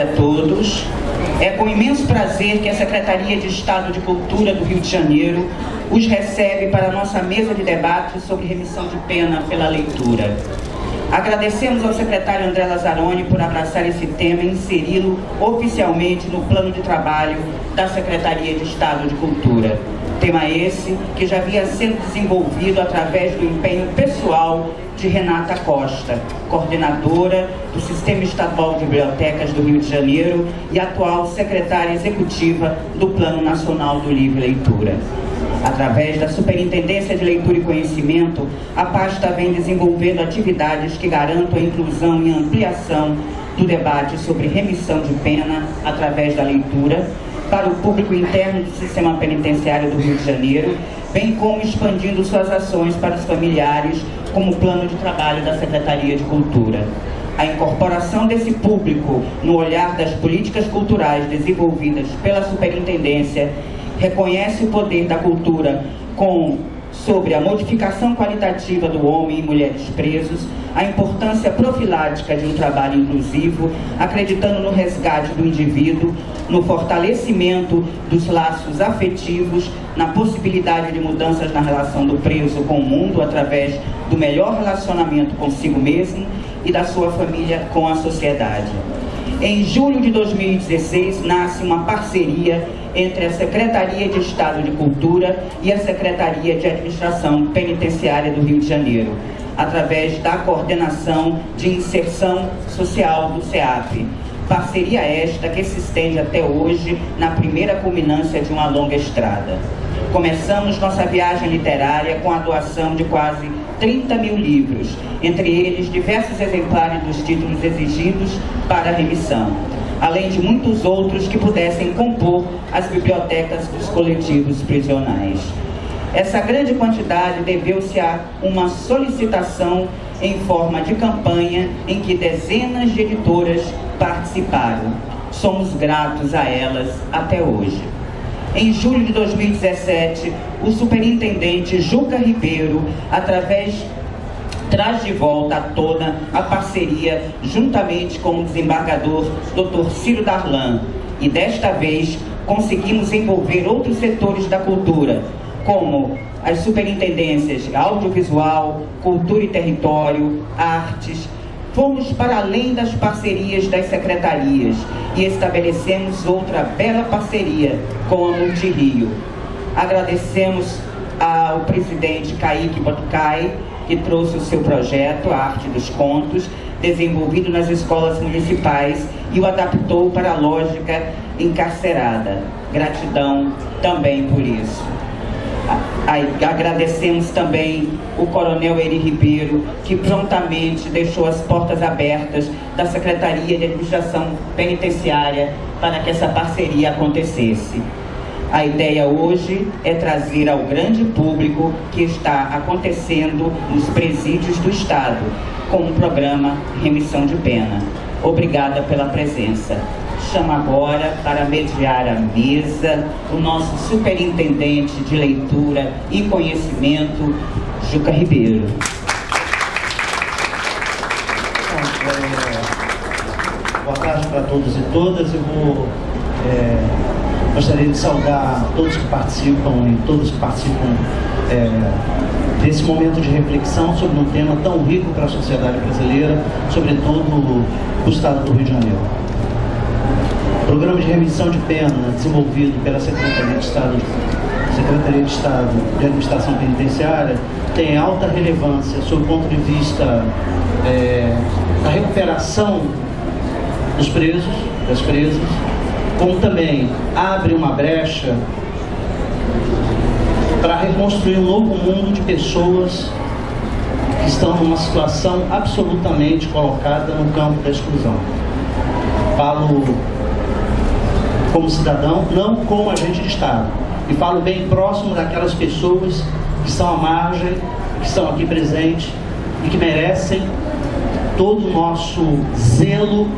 tarde a todos. É com imenso prazer que a Secretaria de Estado de Cultura do Rio de Janeiro os recebe para a nossa mesa de debate sobre remissão de pena pela leitura. Agradecemos ao secretário André Lazzaroni por abraçar esse tema e inseri-lo oficialmente no plano de trabalho da Secretaria de Estado de Cultura. Tema esse que já havia sendo desenvolvido através do empenho pessoal de Renata Costa, coordenadora do Sistema Estadual de Bibliotecas do Rio de Janeiro e atual secretária executiva do Plano Nacional do Livro e Leitura. Através da Superintendência de Leitura e Conhecimento, a pasta vem desenvolvendo atividades que garantam a inclusão e ampliação do debate sobre remissão de pena através da leitura para o público interno do sistema penitenciário do Rio de Janeiro, bem como expandindo suas ações para os familiares como plano de trabalho da Secretaria de Cultura. A incorporação desse público no olhar das políticas culturais desenvolvidas pela Superintendência reconhece o poder da cultura com sobre a modificação qualitativa do homem e mulheres presos, a importância profilática de um trabalho inclusivo, acreditando no resgate do indivíduo, no fortalecimento dos laços afetivos, na possibilidade de mudanças na relação do preso com o mundo através do melhor relacionamento consigo mesmo e da sua família com a sociedade. Em julho de 2016, nasce uma parceria entre a Secretaria de Estado de Cultura e a Secretaria de Administração Penitenciária do Rio de Janeiro, através da coordenação de inserção social do CEAP. Parceria esta que se estende até hoje na primeira culminância de uma longa estrada. Começamos nossa viagem literária com a doação de quase 30 mil livros, entre eles diversos exemplares dos títulos exigidos para a remissão além de muitos outros que pudessem compor as bibliotecas dos coletivos prisionais. Essa grande quantidade deveu-se a uma solicitação em forma de campanha em que dezenas de editoras participaram. Somos gratos a elas até hoje. Em julho de 2017, o superintendente Juca Ribeiro, através traz de volta à tona a parceria juntamente com o desembargador Dr. Ciro Darlan. E desta vez conseguimos envolver outros setores da cultura, como as superintendências audiovisual, cultura e território, artes. Fomos para além das parcerias das secretarias e estabelecemos outra bela parceria com a Multirio. Agradecemos ao presidente Kaique Batucai que trouxe o seu projeto, a Arte dos Contos, desenvolvido nas escolas municipais e o adaptou para a lógica encarcerada. Gratidão também por isso. Agradecemos também o Coronel Eri Ribeiro, que prontamente deixou as portas abertas da Secretaria de Administração Penitenciária para que essa parceria acontecesse. A ideia hoje é trazer ao grande público que está acontecendo nos presídios do Estado, com o programa Remissão de Pena. Obrigada pela presença. Chamo agora para mediar a mesa o nosso superintendente de leitura e conhecimento, Juca Ribeiro. Boa tarde para todos e todas. Eu vou é Gostaria de saudar todos que participam e todos que participam é, desse momento de reflexão sobre um tema tão rico para a sociedade brasileira, sobretudo o Estado do Rio de Janeiro. O programa de remissão de pena desenvolvido pela Secretaria de Estado, Secretaria de, Estado de Administração Penitenciária tem alta relevância sob o ponto de vista é, da recuperação dos presos, das presas, como também abre uma brecha para reconstruir um novo mundo de pessoas que estão numa situação absolutamente colocada no campo da exclusão. Falo como cidadão, não como agente de Estado. E falo bem próximo daquelas pessoas que estão à margem, que estão aqui presentes e que merecem todo o nosso zelo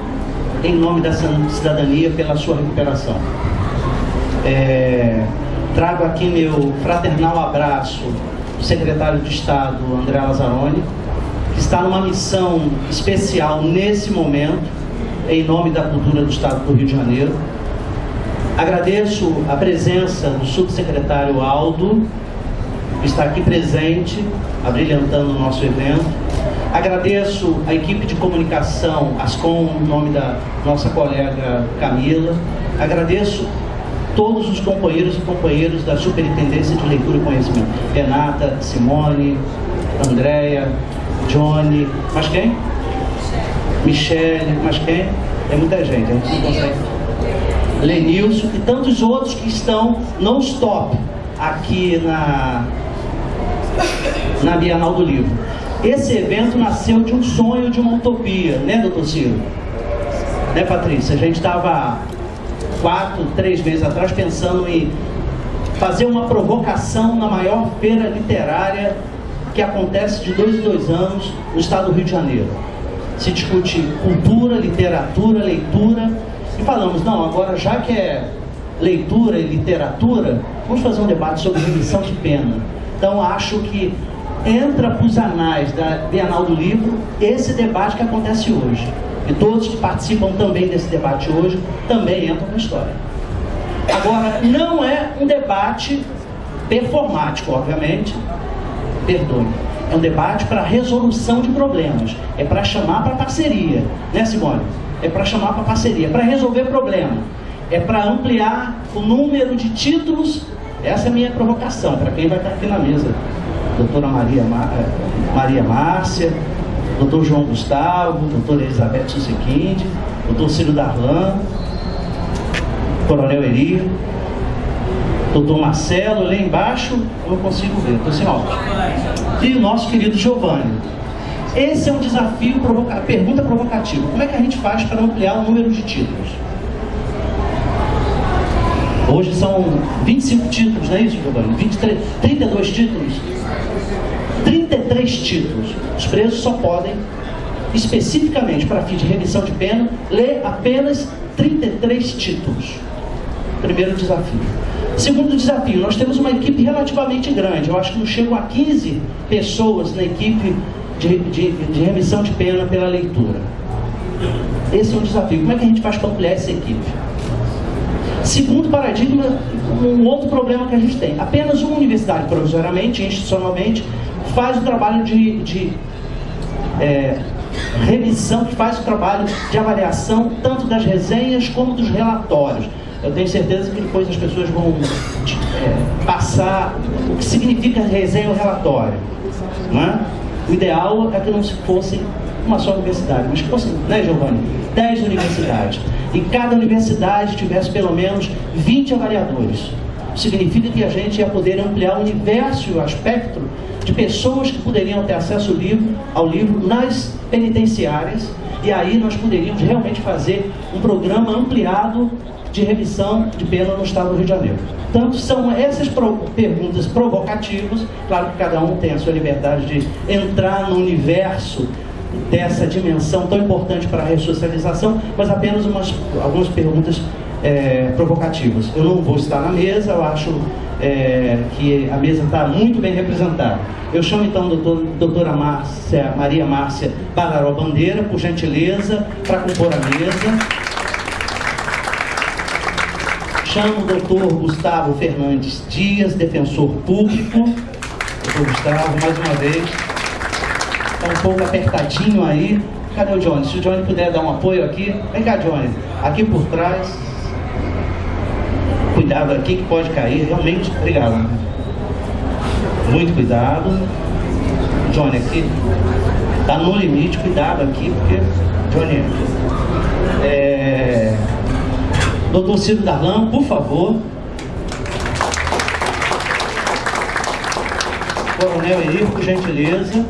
em nome dessa cidadania pela sua recuperação. É, trago aqui meu fraternal abraço do secretário de Estado, André Lazzaroni, que está numa missão especial nesse momento, em nome da cultura do Estado do Rio de Janeiro. Agradeço a presença do subsecretário Aldo, que está aqui presente, abrilhantando o nosso evento. Agradeço a equipe de comunicação, ASCOM, em nome da nossa colega Camila. Agradeço todos os companheiros e companheiras da Superintendência de Leitura e Conhecimento. Renata, Simone, Andréia, Johnny, mas quem? Michele, mas quem? É muita gente, a gente não consegue. Lenilson e tantos outros que estão não stop aqui na, na Bienal do Livro. Esse evento nasceu de um sonho, de uma utopia, né, doutor Ciro? Né, Patrícia? A gente estava quatro, três meses atrás pensando em fazer uma provocação na maior feira literária que acontece de dois em dois anos no estado do Rio de Janeiro. Se discute cultura, literatura, leitura e falamos, não, agora já que é leitura e literatura, vamos fazer um debate sobre remissão de pena. Então acho que entra para os anais da Bienal do Livro esse debate que acontece hoje. E todos que participam também desse debate hoje também entram na história. Agora, não é um debate performático, obviamente, perdoe. É um debate para resolução de problemas. É para chamar para parceria, né, Simone? É para chamar para parceria, é para resolver problema. É para ampliar o número de títulos. Essa é a minha provocação para quem vai estar aqui na mesa doutora Maria, eh, Maria Márcia, doutor João Gustavo, doutora Elizabeth Susequinde, doutor Ciro Darlan, coronel Eri, doutor Marcelo, lá embaixo, eu consigo ver, estou sem óculos. E o nosso querido Giovanni. Esse é um desafio, provoca pergunta provocativa. Como é que a gente faz para ampliar o número de títulos? Hoje são 25 títulos, não é isso, Giovanni? 23, 32 títulos? 33 títulos. Os presos só podem, especificamente para fim de remissão de pena, ler apenas 33 títulos. Primeiro desafio. Segundo desafio, nós temos uma equipe relativamente grande. Eu acho que não chegam a 15 pessoas na equipe de, de, de remissão de pena pela leitura. Esse é um desafio. Como é que a gente faz para ampliar essa equipe? Segundo paradigma, um outro problema que a gente tem. Apenas uma universidade, provisoriamente, institucionalmente, faz o trabalho de, de é, remissão, que faz o trabalho de avaliação tanto das resenhas como dos relatórios. Eu tenho certeza que depois as pessoas vão é, passar o que significa resenha ou relatório. Não é? O ideal é que não se fosse uma só universidade, mas que fossem, né, Giovanni? Dez universidades e cada universidade tivesse pelo menos 20 avaliadores. Significa que a gente ia poder ampliar o universo o aspecto de pessoas que poderiam ter acesso ao livro, ao livro nas penitenciárias e aí nós poderíamos realmente fazer um programa ampliado de remissão de pena no estado do Rio de Janeiro. Tanto são essas pro perguntas provocativas, claro que cada um tem a sua liberdade de entrar no universo dessa dimensão tão importante para a ressocialização, mas apenas umas, algumas perguntas é, provocativas. Eu não vou estar na mesa, eu acho é, que a mesa está muito bem representada. Eu chamo então a doutor, doutora Márcia, Maria Márcia Bararó Bandeira, por gentileza, para compor a mesa. Chamo o doutor Gustavo Fernandes Dias, defensor público. Doutor Gustavo, mais uma vez Está um pouco apertadinho aí. Cadê o Johnny? Se o Johnny puder dar um apoio aqui. Vem cá, Johnny. Aqui por trás. Cuidado aqui que pode cair. Realmente, obrigado. Muito cuidado. Johnny aqui. Tá no limite, cuidado aqui, porque. Johnny. É... Doutor Ciro Darlan, por favor. Coronel Henrique, por gentileza.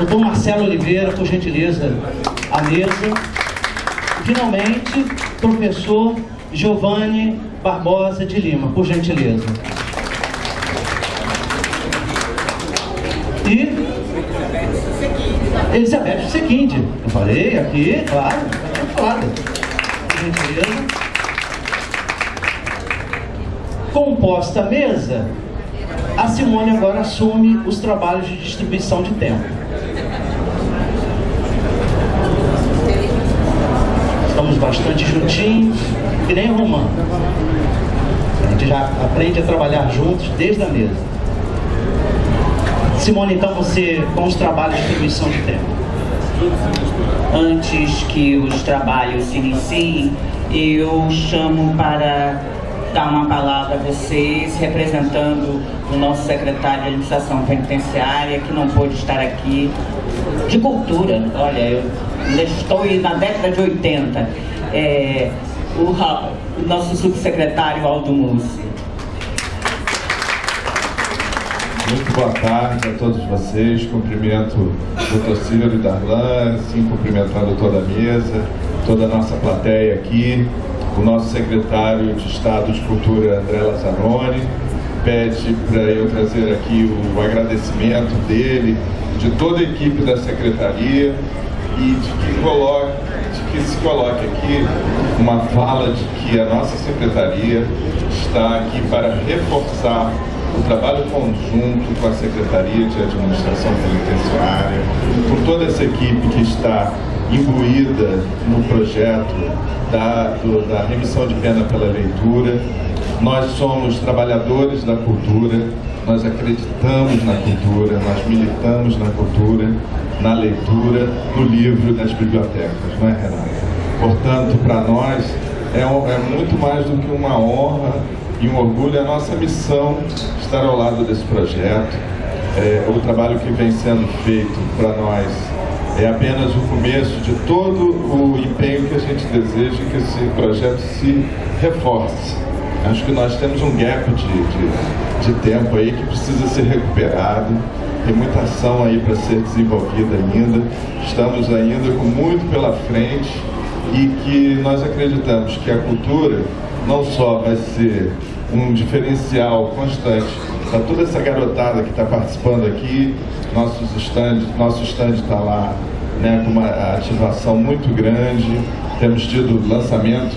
Doutor Marcelo Oliveira, por gentileza, à mesa. Finalmente, professor Giovanni Barbosa de Lima, por gentileza. E Elizabeth Sequinde. Eu falei aqui, claro, falado. Por gentileza. Composta a mesa, a Simone agora assume os trabalhos de distribuição de tempo. Que nem romano. A gente já aprende a trabalhar juntos desde a mesa. Simone, então você, com os trabalhos de distribuição de tempo. Antes que os trabalhos se iniciem, eu chamo para dar uma palavra a vocês, representando o nosso secretário de Administração Penitenciária, que não pôde estar aqui, de cultura, olha, eu estou na década de 80, é, o, o nosso subsecretário Aldo Mussi. Muito boa tarde a todos vocês. Cumprimento o doutor Cílio Darlan, assim, cumprimentando toda a mesa, toda a nossa plateia aqui, o nosso secretário de Estado de Cultura, André Lazzaroni, pede para eu trazer aqui o agradecimento dele, de toda a equipe da Secretaria e de que, coloque, de que se coloque aqui uma fala de que a nossa Secretaria está aqui para reforçar o trabalho conjunto com a Secretaria de Administração Penitenciária, com toda essa equipe que está imbuída no projeto da, do, da remissão de pena pela leitura. Nós somos trabalhadores da cultura, nós acreditamos na cultura, nós militamos na cultura, na leitura, no livro, nas bibliotecas, não é, Renata? Portanto, para nós é, é muito mais do que uma honra e um orgulho, é a nossa missão estar ao lado desse projeto. É, o trabalho que vem sendo feito para nós é apenas o começo de todo o empenho que a gente deseja que esse projeto se reforce. Acho que nós temos um gap de, de, de tempo aí que precisa ser recuperado, tem muita ação aí para ser desenvolvida ainda, estamos ainda com muito pela frente e que nós acreditamos que a cultura não só vai ser um diferencial constante para toda essa garotada que está participando aqui, nossos stand, nosso stand está lá né, com uma ativação muito grande, temos tido lançamentos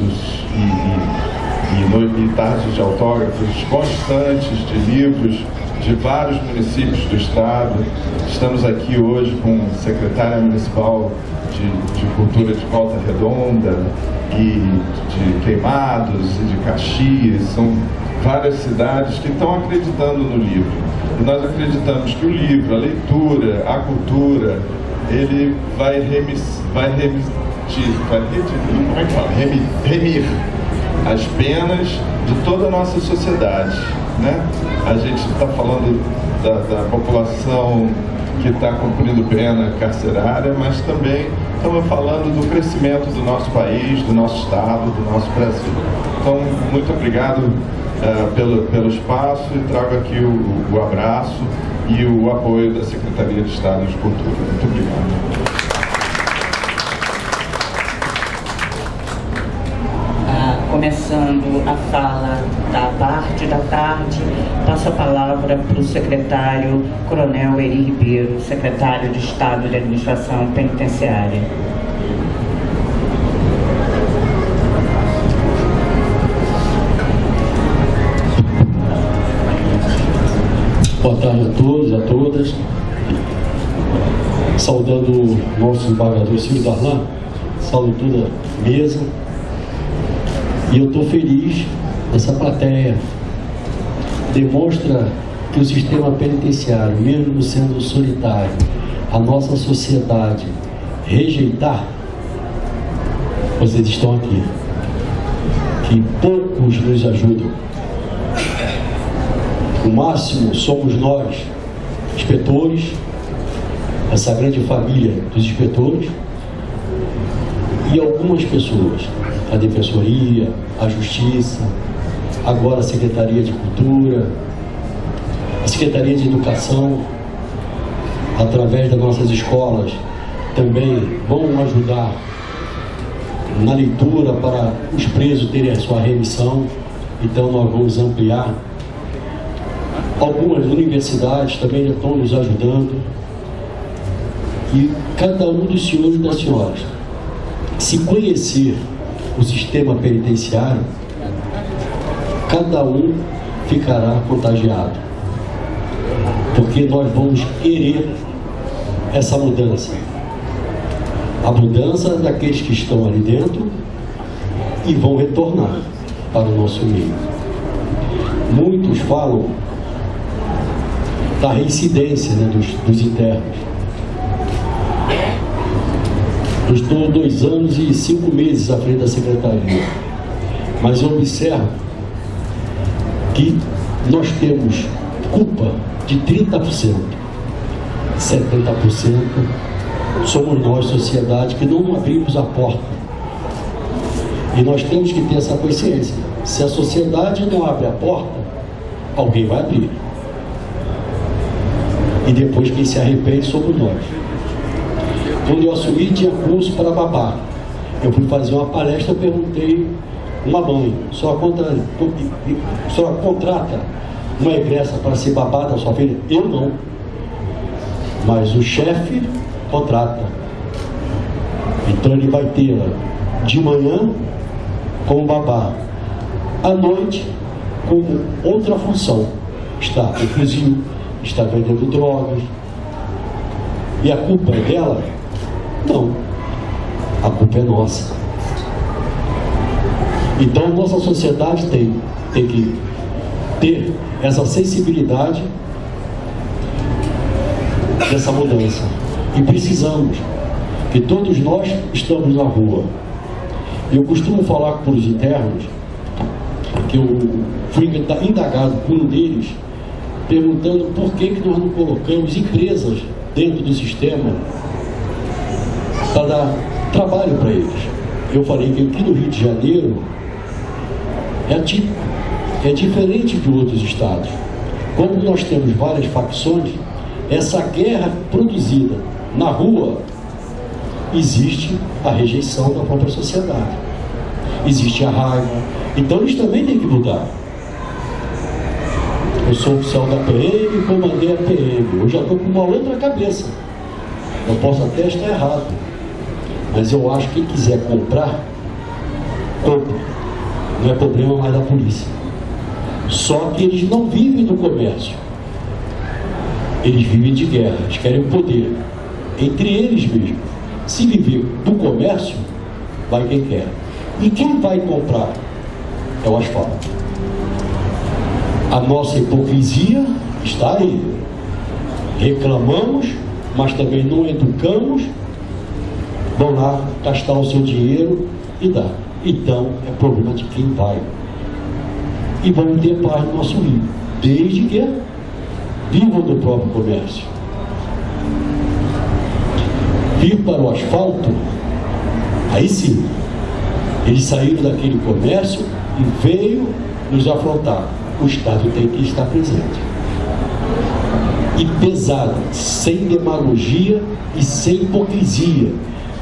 e, e, e, tardes de autógrafos constantes de livros de vários municípios do estado. Estamos aqui hoje com o secretária municipal de, de Cultura de Volta Redonda e de Queimados e de Caxias, são várias cidades que estão acreditando no livro. E nós acreditamos que o livro, a leitura, a cultura, ele vai, remis, vai remitir, vai como é que fala? Remir, remir as penas de toda a nossa sociedade. Né? A gente está falando da, da população que está cumprindo pena carcerária, mas também estamos falando do crescimento do nosso país, do nosso Estado, do nosso Brasil. Então, muito obrigado uh, pelo, pelo espaço e trago aqui o, o abraço e o apoio da Secretaria de Estado de Cultura. Muito obrigado. A fala da parte da tarde, passo a palavra para o secretário Coronel Eri Ribeiro, secretário de Estado de Administração Penitenciária. Boa tarde a todos, a todas. Saudando o nosso embargador Silvio Darlan, saúdo toda a mesa, e eu estou feliz essa plateia. Demonstra que o sistema penitenciário, mesmo sendo solitário, a nossa sociedade rejeitar, vocês estão aqui. Que poucos nos ajudam. O máximo somos nós, inspetores, essa grande família dos inspetores e algumas pessoas a Defensoria, a Justiça, agora a Secretaria de Cultura, a Secretaria de Educação, através das nossas escolas, também vão ajudar na leitura para os presos terem a sua remissão, então nós vamos ampliar. Algumas universidades também estão nos ajudando. E cada um dos senhores e das senhoras, se conhecer o sistema penitenciário, cada um ficará contagiado. Porque nós vamos querer essa mudança. A mudança daqueles que estão ali dentro e vão retornar para o nosso meio. Muitos falam da reincidência né, dos, dos internos. Estou dois anos e cinco meses à frente da secretaria, mas eu observo que nós temos culpa de 30%. 70% somos nós, sociedade, que não abrimos a porta. E nós temos que ter essa consciência. Se a sociedade não abre a porta, alguém vai abrir. E depois quem se arrepende somos nós. Quando eu assumi, tinha curso para babá. Eu fui fazer uma palestra, perguntei uma mãe, só, contra, só contrata uma egressa para ser babá da sua filha? Eu não. Mas o chefe contrata. Então ele vai ter de manhã como babá, à noite como outra função. Está no fuzil, está vendendo drogas. E a culpa é dela? Não. A culpa é nossa. Então nossa sociedade tem, tem que ter essa sensibilidade dessa mudança. E precisamos, que todos nós estamos na rua. Eu costumo falar com os internos, que eu fui indagado por um deles, perguntando por que, que nós não colocamos empresas dentro do sistema para dar trabalho para eles. Eu falei que aqui no Rio de Janeiro é é diferente de outros estados. Quando nós temos várias facções, essa guerra produzida na rua, existe a rejeição da própria sociedade. Existe a raiva. Então eles também têm que mudar. Eu sou oficial da PM comandei a PM. Eu já estou com uma outra cabeça. Eu posso até estar errado. Mas eu acho que quem quiser comprar, compre. Não é problema mais da polícia. Só que eles não vivem do comércio. Eles vivem de guerra, eles querem o poder. Entre eles mesmos. Se viver do comércio, vai quem quer. E quem vai comprar? É o asfalto. A nossa hipocrisia está aí. Reclamamos, mas também não educamos, vão lá gastar o seu dinheiro e dá. Então é problema de quem vai. E vamos ter paz no nosso rio, desde que vivam do próprio comércio. Vir para o asfalto, aí sim, eles saíram daquele comércio e veio nos afrontar. O Estado tem que estar presente. E pesado, sem demagogia e sem hipocrisia,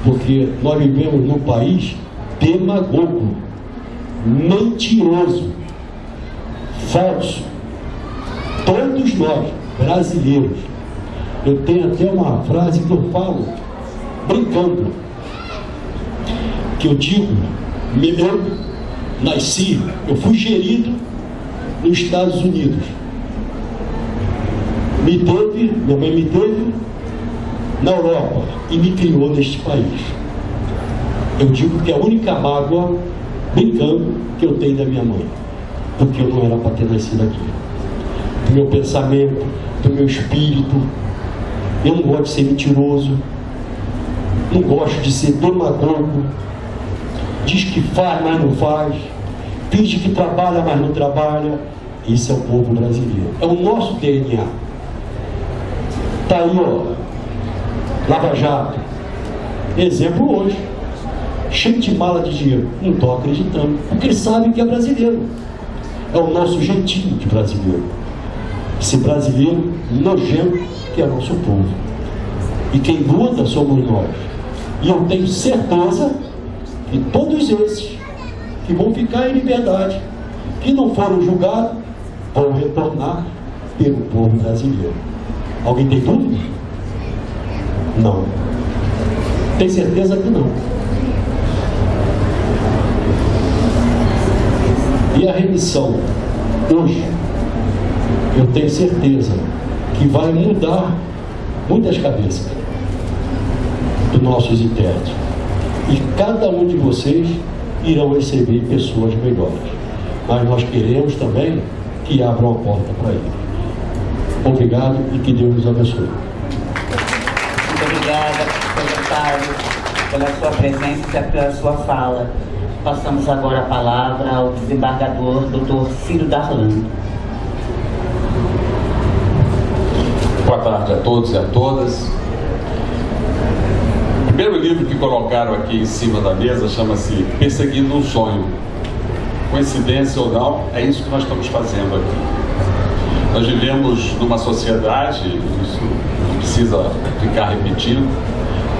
porque nós vivemos num país demagogo, mentiroso, falso. Todos nós, brasileiros. Eu tenho até uma frase que eu falo, brincando, que eu digo, eu nasci, eu fui gerido nos Estados Unidos. Me teve, minha mãe me teve na Europa e me criou neste país. Eu digo que é a única mágoa, brincando, que eu tenho da minha mãe porque eu não era para ter nascido aqui. Do meu pensamento, do meu espírito. Eu não gosto de ser mentiroso, não gosto de ser demagogo, diz que faz, mas não faz, finge que trabalha, mas não trabalha. Isso é o povo brasileiro. É o nosso DNA. Está aí, ó. Lava Jato. Exemplo hoje. Cheio de mala de dinheiro. Não estou acreditando. Porque sabe que é brasileiro é o nosso jeitinho de brasileiro. Esse brasileiro nojento que é nosso povo. E quem luta somos nós. E eu tenho certeza que todos esses que vão ficar em liberdade, que não foram julgados, vão retornar pelo povo brasileiro. Alguém tem dúvida? Não. Tem certeza que não. E a remissão, hoje, eu tenho certeza que vai mudar muitas cabeças dos nossos internos. E cada um de vocês irão receber pessoas melhores. Mas nós queremos também que abram a porta para eles. Obrigado e que Deus nos abençoe. Pela sua presença e pela sua fala. Passamos agora a palavra ao desembargador, doutor Ciro Darlan. Boa tarde a todos e a todas. O primeiro livro que colocaram aqui em cima da mesa chama-se Perseguindo um Sonho. Coincidência ou não, é isso que nós estamos fazendo aqui. Nós vivemos numa sociedade, isso não precisa ficar repetindo,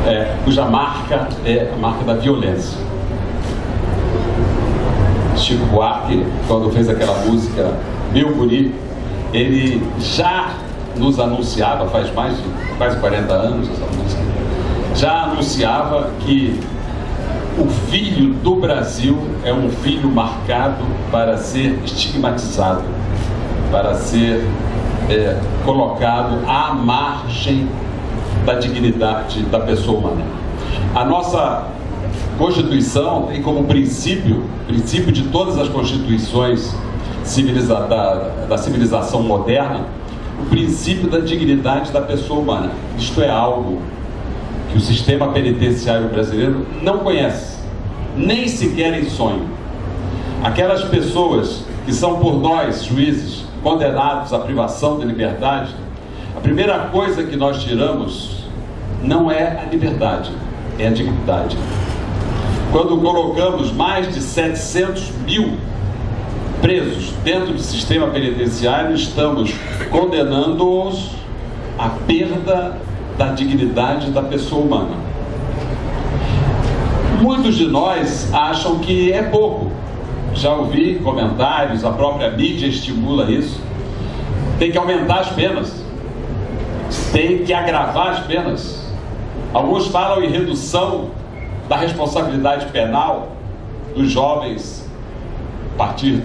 é, cuja marca é a marca da violência. Chico Buarque, quando fez aquela música Meu Guri, ele já nos anunciava, faz mais de quase 40 anos essa música, já anunciava que o filho do Brasil é um filho marcado para ser estigmatizado, para ser é, colocado à margem da dignidade da pessoa humana. A nossa Constituição tem como princípio, princípio de todas as constituições civiliza da, da civilização moderna, o princípio da dignidade da pessoa humana. Isto é algo que o sistema penitenciário brasileiro não conhece, nem sequer em sonho. Aquelas pessoas que são por nós, juízes, condenados à privação de liberdade, a primeira coisa que nós tiramos não é a liberdade, é a dignidade. Quando colocamos mais de 700 mil presos dentro do sistema penitenciário, estamos condenando-os à perda da dignidade da pessoa humana. Muitos de nós acham que é pouco. Já ouvi comentários, a própria mídia estimula isso. Tem que aumentar as penas. Tem que agravar as penas. Alguns falam em redução da responsabilidade penal dos jovens a partir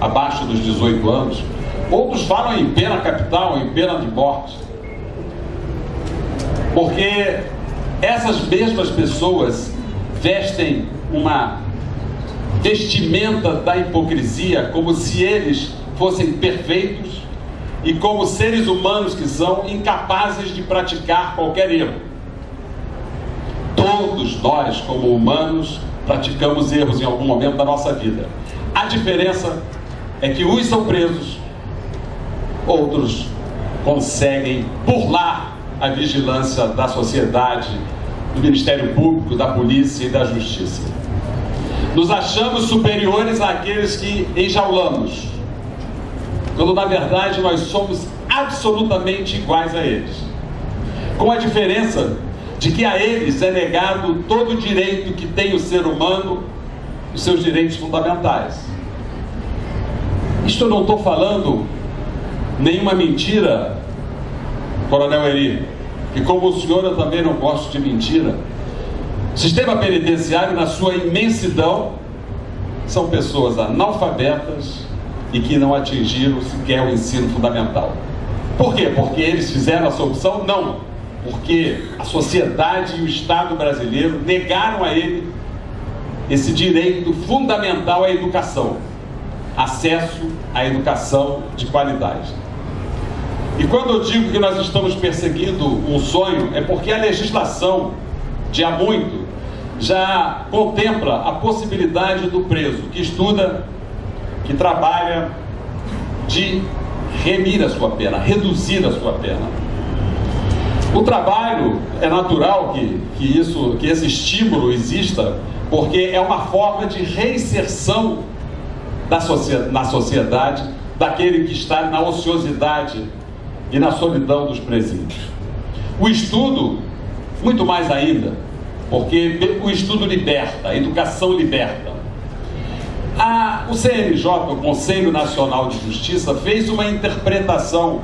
abaixo dos 18 anos. Outros falam em pena capital, em pena de morte. Porque essas mesmas pessoas vestem uma vestimenta da hipocrisia como se eles fossem perfeitos e como seres humanos que são incapazes de praticar qualquer erro. Todos nós, como humanos, praticamos erros em algum momento da nossa vida. A diferença é que uns são presos, outros conseguem burlar a vigilância da sociedade, do Ministério Público, da Polícia e da Justiça. Nos achamos superiores àqueles que enjaulamos, quando na verdade nós somos absolutamente iguais a eles. Com a diferença de que a eles é negado todo o direito que tem o ser humano, os seus direitos fundamentais. Isto eu não estou falando nenhuma mentira, Coronel Eri, e como o senhor eu também não gosto de mentira. O sistema penitenciário, na sua imensidão, são pessoas analfabetas e que não atingiram sequer o ensino fundamental. Por quê? Porque eles fizeram essa opção? Não. Porque a sociedade e o Estado brasileiro negaram a ele esse direito fundamental à educação acesso à educação de qualidade. E quando eu digo que nós estamos perseguindo um sonho, é porque a legislação, de há muito, já contempla a possibilidade do preso que estuda, que trabalha, de remir a sua pena, reduzir a sua pena. O trabalho é natural que, que, isso, que esse estímulo exista, porque é uma forma de reinserção na sociedade daquele que está na ociosidade e na solidão dos presídios. O estudo, muito mais ainda, porque o estudo liberta, a educação liberta. A, o CNJ, o Conselho Nacional de Justiça, fez uma interpretação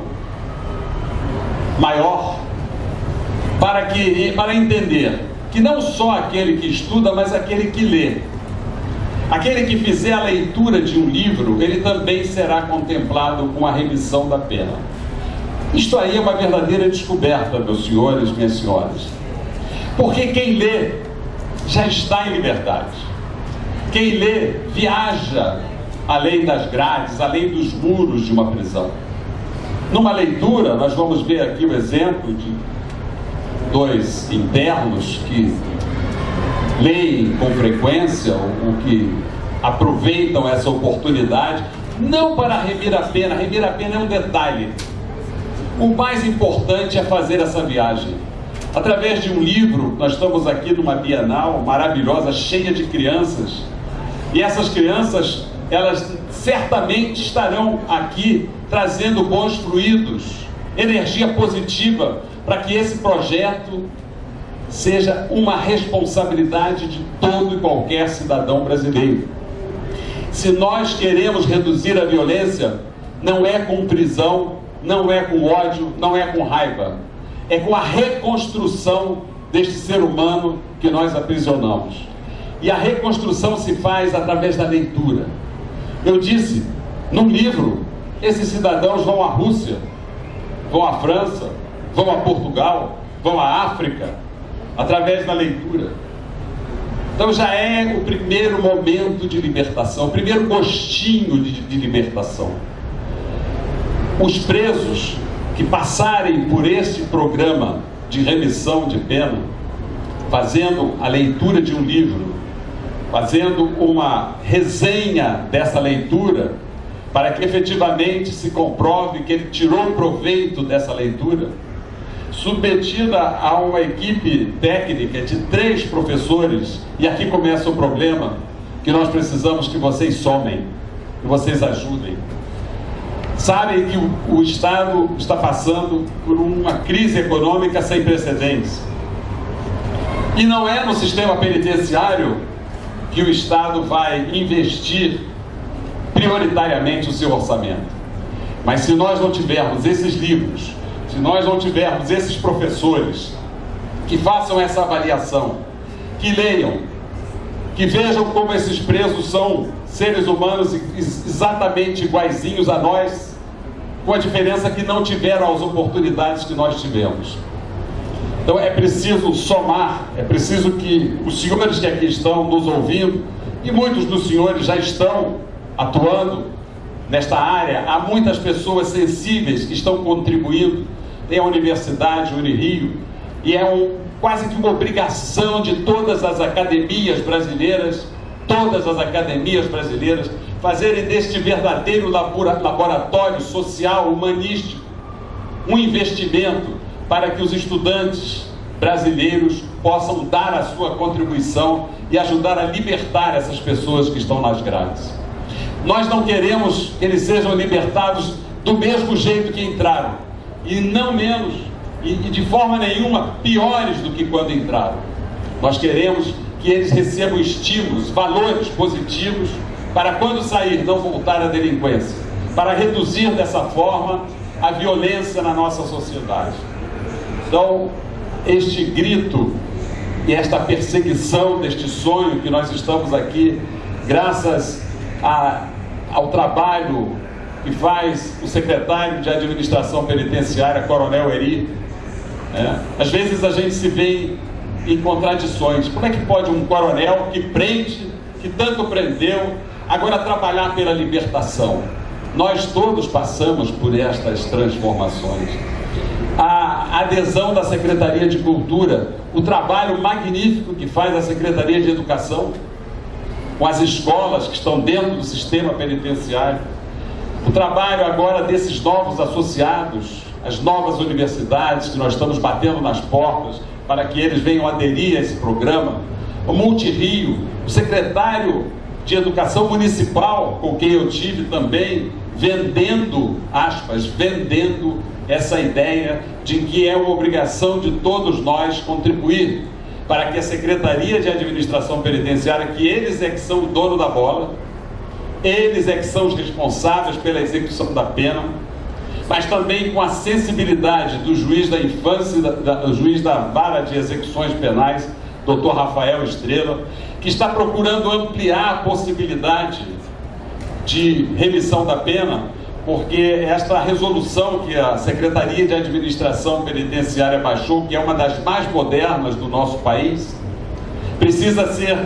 maior para, que, para entender que não só aquele que estuda, mas aquele que lê Aquele que fizer a leitura de um livro, ele também será contemplado com a remissão da pena. Isto aí é uma verdadeira descoberta, meus senhores, minhas senhoras. Porque quem lê já está em liberdade. Quem lê viaja além das grades, além dos muros de uma prisão. Numa leitura, nós vamos ver aqui o exemplo de dois internos que leem com frequência, ou que aproveitam essa oportunidade, não para remir a pena, remir a pena é um detalhe. O mais importante é fazer essa viagem. Através de um livro, nós estamos aqui numa bienal maravilhosa, cheia de crianças, e essas crianças, elas certamente estarão aqui trazendo bons fluidos, energia positiva, para que esse projeto seja uma responsabilidade de todo e qualquer cidadão brasileiro. Se nós queremos reduzir a violência, não é com prisão, não é com ódio, não é com raiva, é com a reconstrução deste ser humano que nós aprisionamos. E a reconstrução se faz através da leitura. Eu disse, num livro, esses cidadãos vão à Rússia, vão à França, vão a Portugal, vão à África, através da leitura. Então já é o primeiro momento de libertação, o primeiro gostinho de, de libertação. Os presos que passarem por este programa de remissão de pena, fazendo a leitura de um livro, fazendo uma resenha dessa leitura, para que efetivamente se comprove que ele tirou proveito dessa leitura, submetida a uma equipe técnica de três professores, e aqui começa o problema, que nós precisamos que vocês somem, que vocês ajudem. Sabem que o, Estado está passando por uma crise econômica sem precedentes. E não é no sistema penitenciário que o Estado vai investir prioritariamente o seu orçamento. Mas se nós não tivermos esses livros, se nós não tivermos esses professores que façam essa avaliação, que leiam, que vejam como esses presos são seres humanos exatamente iguaizinhos a nós, com a diferença que não tiveram as oportunidades que nós tivemos. Então é preciso somar, é preciso que os senhores que aqui estão nos ouvindo, e muitos dos senhores já estão atuando nesta área, há muitas pessoas sensíveis que estão contribuindo tem a Universidade Unirio, e é um, quase que uma obrigação de todas as academias brasileiras, todas as academias brasileiras, fazerem deste verdadeiro laboratório social, humanístico, um investimento para que os estudantes brasileiros possam dar a sua contribuição e ajudar a libertar essas pessoas que estão nas grades. Nós não queremos que eles sejam libertados do mesmo jeito que entraram e não menos, e, de forma nenhuma piores do que quando entraram. Nós queremos que eles recebam estímulos, valores positivos, para quando sair não voltar à delinquência, para reduzir dessa forma a violência na nossa sociedade. Então, este grito e esta perseguição deste sonho que nós estamos aqui, graças a, ao trabalho que faz o secretário de administração penitenciária, Coronel Eri. É. Às vezes a gente se vê em contradições. Como é que pode um coronel que prende, que tanto prendeu, agora trabalhar pela libertação? Nós todos passamos por estas transformações. A adesão da Secretaria de Cultura, o trabalho magnífico que faz a Secretaria de Educação com as escolas que estão dentro do sistema penitenciário o trabalho agora desses novos associados, as novas universidades que nós estamos batendo nas portas para que eles venham aderir a esse programa, o Multirio, o secretário de Educação Municipal, com quem eu tive também, vendendo, aspas, vendendo essa ideia de que é uma obrigação de todos nós contribuir para que a Secretaria de Administração Penitenciária, que eles é que são o dono da bola, eles é que são os responsáveis pela execução da pena, mas também com a sensibilidade do juiz da infância, da, da, do juiz da vara de execuções penais, doutor Rafael Estrela, que está procurando ampliar a possibilidade de remissão da pena, porque esta resolução que a Secretaria de Administração Penitenciária baixou, que é uma das mais modernas do nosso país, precisa ser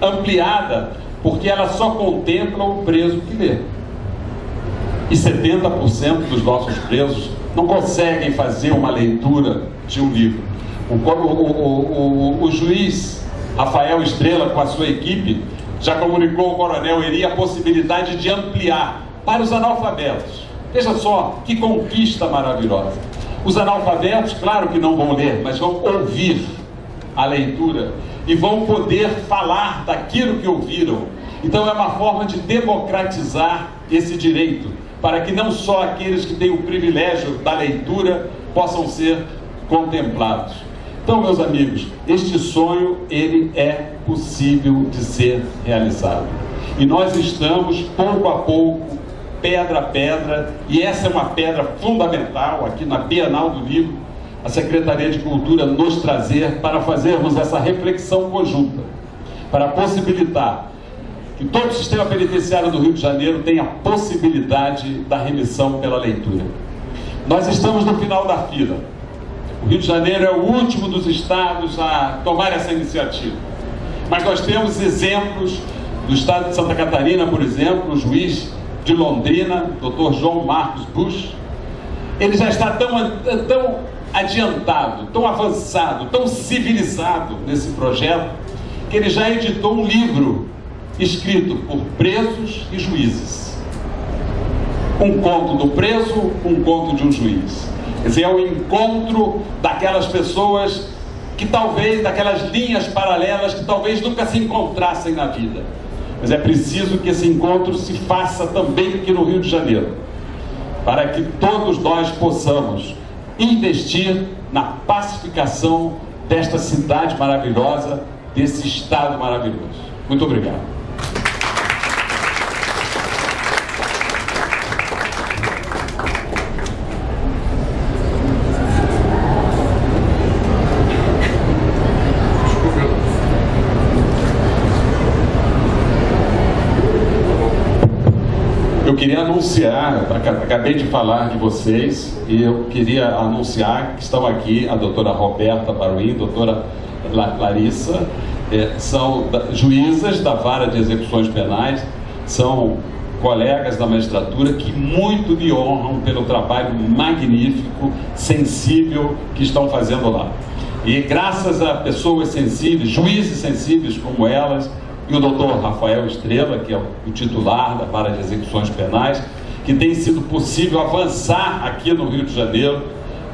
ampliada porque ela só contempla o preso que lê. E 70% dos nossos presos não conseguem fazer uma leitura de um livro. O, o, o, o, juiz Rafael Estrela, com a sua equipe, já comunicou ao coronel Eri a possibilidade de ampliar para os analfabetos. Veja só que conquista maravilhosa. Os analfabetos, claro que não vão ler, mas vão ouvir a leitura e vão poder falar daquilo que ouviram. Então é uma forma de democratizar esse direito, para que não só aqueles que têm o privilégio da leitura possam ser contemplados. Então, meus amigos, este sonho ele é possível de ser realizado. E nós estamos pouco a pouco, pedra a pedra, e essa é uma pedra fundamental aqui na Bienal do Livro, a Secretaria de Cultura nos trazer para fazermos essa reflexão conjunta, para possibilitar que todo o sistema penitenciário do Rio de Janeiro tenha a possibilidade da remissão pela leitura. Nós estamos no final da fila. Rio de Janeiro é o último dos estados a tomar essa iniciativa. Mas nós temos exemplos do estado de Santa Catarina, por exemplo, o juiz de Londrina, Dr. João Marcos Bush. Ele já está tão, tão adiantado, tão avançado, tão civilizado nesse projeto, que ele já editou um livro escrito por presos e juízes. Um conto do preso, um conto de um juiz. Quer dizer, é o encontro daquelas pessoas que talvez, daquelas linhas paralelas que talvez nunca se encontrassem na vida. Mas é preciso que esse encontro se faça também aqui no Rio de Janeiro, para que todos nós possamos investir na pacificação desta cidade maravilhosa, desse estado maravilhoso. Muito obrigado. Queria anunciar, acabei de falar de vocês, e eu queria anunciar que estão aqui a doutora Roberta Baruim, doutora Larissa, é, são juízas da vara de execuções penais, são colegas da magistratura que muito me honram pelo trabalho magnífico, sensível que estão fazendo lá. E graças a pessoas sensíveis, juízes sensíveis como elas, e o doutor Rafael Estrela, que é o titular da vara de execuções penais, que tem sido possível avançar aqui no Rio de Janeiro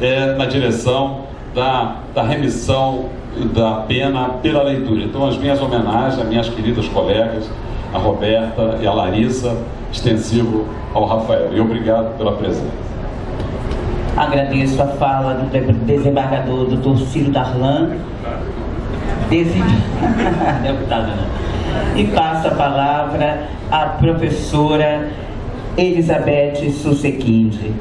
é, na direção da, da remissão da pena pela leitura. Então, as minhas homenagens às minhas queridas colegas, a Roberta e a Larissa, extensivo ao Rafael. E obrigado pela presença. Agradeço a fala do desembargador Dr. Ciro Darlan. Deputado, não e passo a palavra à professora Elizabeth Sussequinde.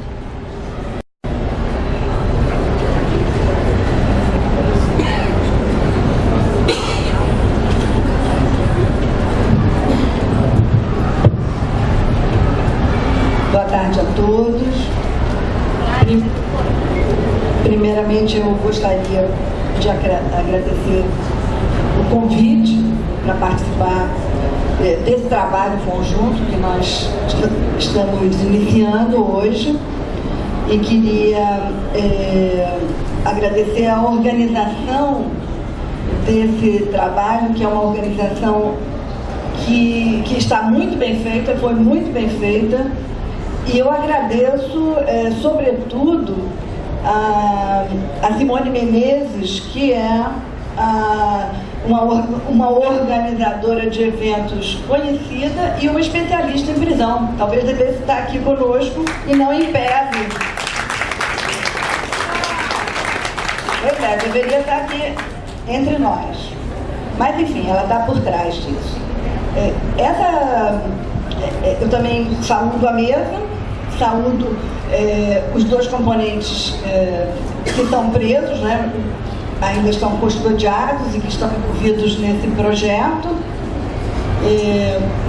Boa tarde a todos. Primeiramente, eu gostaria de agradecer para participar é, desse trabalho conjunto que nós estamos iniciando hoje. E queria é, agradecer a organização desse trabalho, que é uma organização que, que está muito bem feita, foi muito bem feita, e eu agradeço, é, sobretudo, a, a Simone Menezes, que é a uma, uma organizadora de eventos conhecida e uma especialista em prisão. Talvez devesse estar aqui conosco e não em pese. Pois é, deveria estar aqui entre nós. Mas enfim, ela está por trás disso. É, essa, é, é, eu também saúdo a mesa, saúdo é, os dois componentes é, que estão presos, né? Ainda estão custodiados e que estão envolvidos nesse projeto. E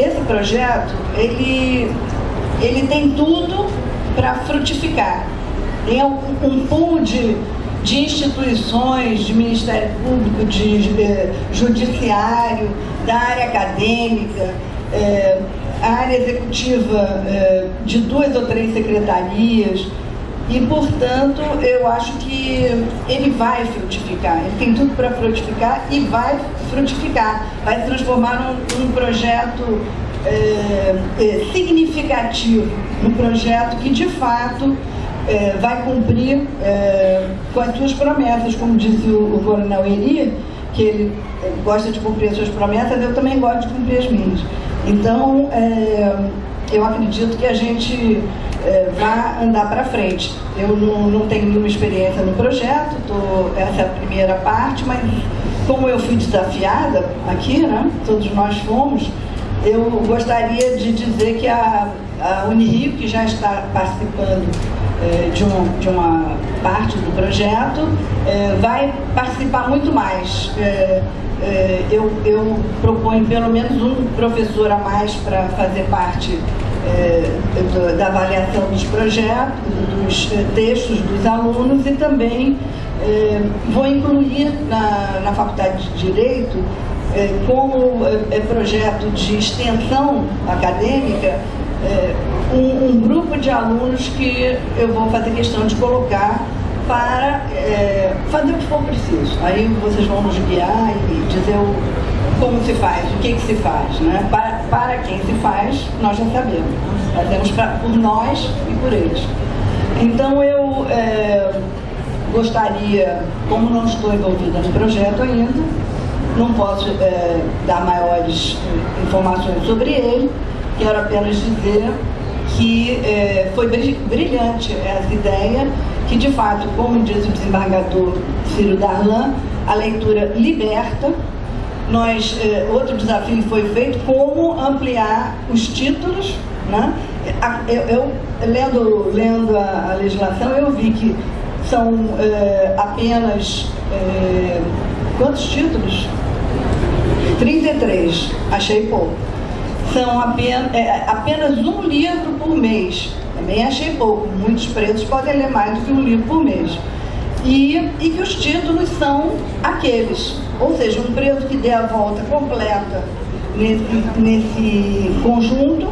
esse projeto, ele, ele tem tudo para frutificar. Tem um, um pool de, de instituições, de Ministério Público, de eh, Judiciário, da área acadêmica, a área executiva eh, de duas ou três secretarias, e, portanto, eu acho que ele vai frutificar, ele tem tudo para frutificar e vai frutificar, vai transformar num, num projeto é, é, significativo, num projeto que, de fato, é, vai cumprir com as suas promessas, como disse o, o coronel que ele gosta de cumprir as suas promessas, eu também gosto de cumprir as minhas. Então, eu acredito que a gente é, vá andar para frente. Eu não, não, tenho nenhuma experiência no projeto, tô, essa é a primeira parte, mas como eu fui desafiada aqui, né, todos nós fomos, eu gostaria de dizer que a, a Unirio, que já está participando é, de, um, de, uma parte do projeto, é, vai participar muito mais. É, eu, eu proponho pelo menos um professor a mais para fazer parte é, da avaliação dos projetos, dos é, textos dos alunos e também é, vou incluir na, na Faculdade de Direito, como projeto de extensão acadêmica, um, um, grupo de alunos que eu vou fazer questão de colocar para fazer o que for preciso. Aí vocês vão nos guiar e dizer o, como se faz, o que, que se faz. Né? Para, para quem se faz, nós já sabemos. Fazemos pra, por nós e por eles. Então eu é, gostaria, como não estou envolvida no projeto ainda, não posso é, dar maiores é, informações sobre ele, quero apenas dizer que é, foi brilhante essa ideia, que de fato, como diz o desembargador Ciro Darlan, a leitura liberta nós, eh, outro desafio foi feito, como ampliar os títulos. Né? Eu, eu lendo, lendo a, a, legislação, eu vi que são eh, apenas, eh, quantos títulos? 33, achei pouco. São apenas, é, apenas um livro por mês, também achei pouco. Muitos pretos podem ler mais do que um livro por mês. E, e que os títulos são aqueles, ou seja, um preso que dê a volta completa nesse, nesse conjunto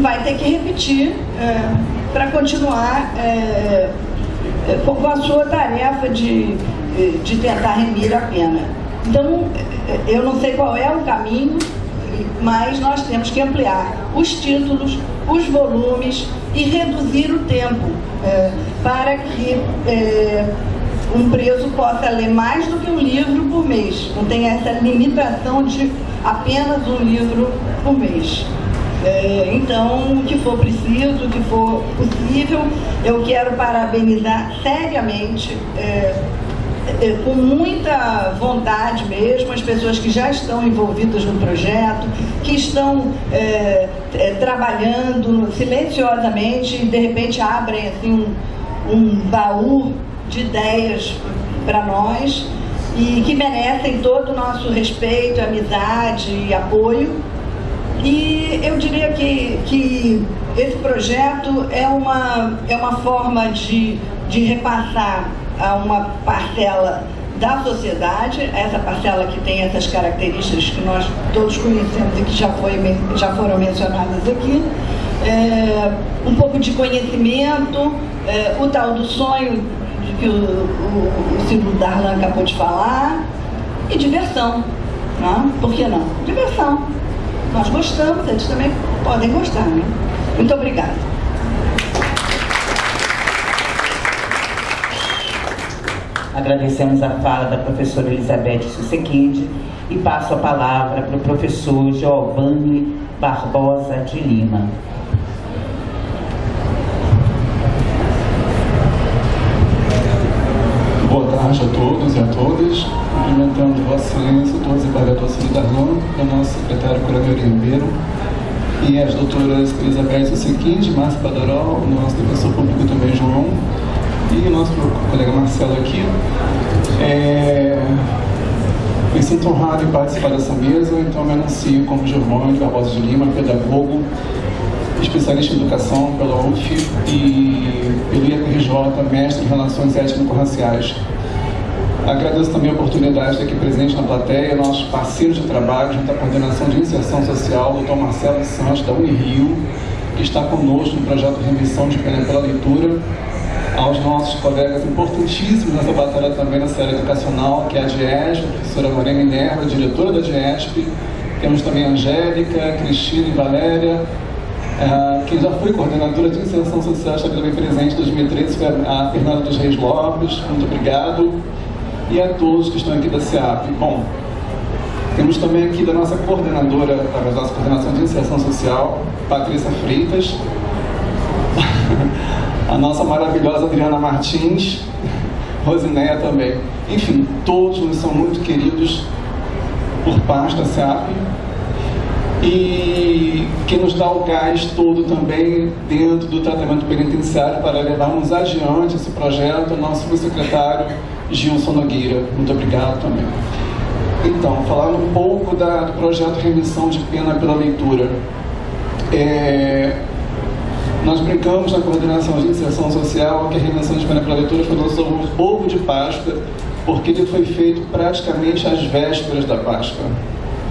vai ter que repetir é, para continuar é, é, com a sua tarefa de, de tentar remir a pena. Então, eu não sei qual é o caminho, mas nós temos que ampliar os títulos, os volumes e reduzir o tempo é, para que é, um preso possa ler mais do que um livro por mês. Não tem essa limitação de apenas um livro por mês. É, então, o que for preciso, o que for possível, eu quero parabenizar seriamente, é, com muita vontade mesmo, as pessoas que já estão envolvidas no projeto, que estão é, é, trabalhando silenciosamente e de repente abrem assim, um, um baú de ideias para nós e que merecem todo o nosso respeito, amizade e apoio. E eu diria que, que esse projeto é uma, é uma forma de, de repassar a uma parcela da sociedade, essa parcela que tem essas características que nós todos conhecemos e que já, foi, já foram mencionadas aqui, é, um pouco de conhecimento, é, o tal do sonho que o, o, o Silvio Darlan acabou de falar, e diversão. Né? Por que não? Diversão. Nós gostamos, eles também podem gostar. Né? Muito obrigada. Agradecemos a fala da professora Elizabeth Susequinde e passo a palavra para o professor Giovanni Barbosa de Lima. tarde a todos e a todas. Cumprimentando Vossa Excelência, o desembargador Darlan, o nosso secretário Coronel Ribeiro e as doutoras Elizabeth Sequinde, Márcia Badorol, o nosso defensor público também, João, e nosso colega Marcelo aqui. É... Me sinto honrado em participar dessa mesa, então me anuncio como Giovanni Barbosa de Lima, pedagogo, especialista em educação pela UF e pelo IAPRJ, mestre em Relações Étnico-Raciais Agradeço também a oportunidade de estar aqui presente na plateia, nossos parceiros de trabalho junto à Coordenação de Inserção Social, Dr. Marcelo Santos, da Unirio, que está conosco no projeto Remissão de Pena pela Leitura, aos nossos colegas importantíssimos nessa batalha também na série educacional, que é a DIESP, a professora Maria Minerva, diretora da DIESP, temos também a Angélica, Cristina e Valéria, uh, que já foi coordenadora de inserção social, está bem presente em 2013, foi a Fernanda dos Reis Lopes, muito obrigado, e a todos que estão aqui da SEAP. Bom, temos também aqui da nossa coordenadora, da nossa coordenação de inserção social, Patrícia Freitas, a nossa maravilhosa Adriana Martins, Rosinéia também. Enfim, todos nos são muito queridos por parte da SEAP e que nos dá o gás todo também dentro do tratamento penitenciário para levarmos adiante esse projeto, nosso subsecretário Gilson Nogueira. Muito obrigado também. Então, falando um pouco da, do projeto Remissão de Pena pela Leitura. É, nós brincamos na coordenação de inserção social que a remissão de leitura foi nosso ovo de Páscoa, porque ele foi feito praticamente às vésperas da Páscoa.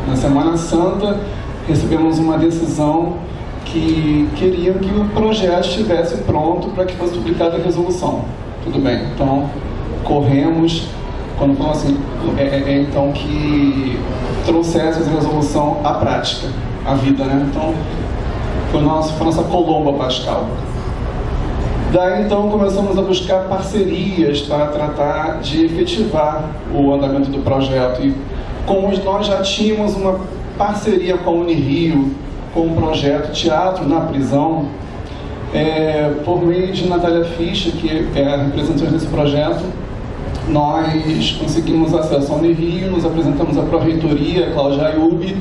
Na Semana Santa, recebemos uma decisão que queriam que o projeto estivesse pronto para que fosse publicada a resolução. Tudo bem, então corremos, quando falamos assim, é, é, é então que trouxesse a resolução à prática, à vida, né? Então, foi, nosso, foi nossa colomba pascal. Daí então começamos a buscar parcerias para tratar de efetivar o andamento do projeto. E como nós já tínhamos uma parceria com a Unirio, com o projeto Teatro na Prisão, é, por meio de Natália Fischer, que é a representante desse projeto, nós conseguimos acesso ao Unirio, nos apresentamos à Pró-Reitoria, Cláudia Ayub,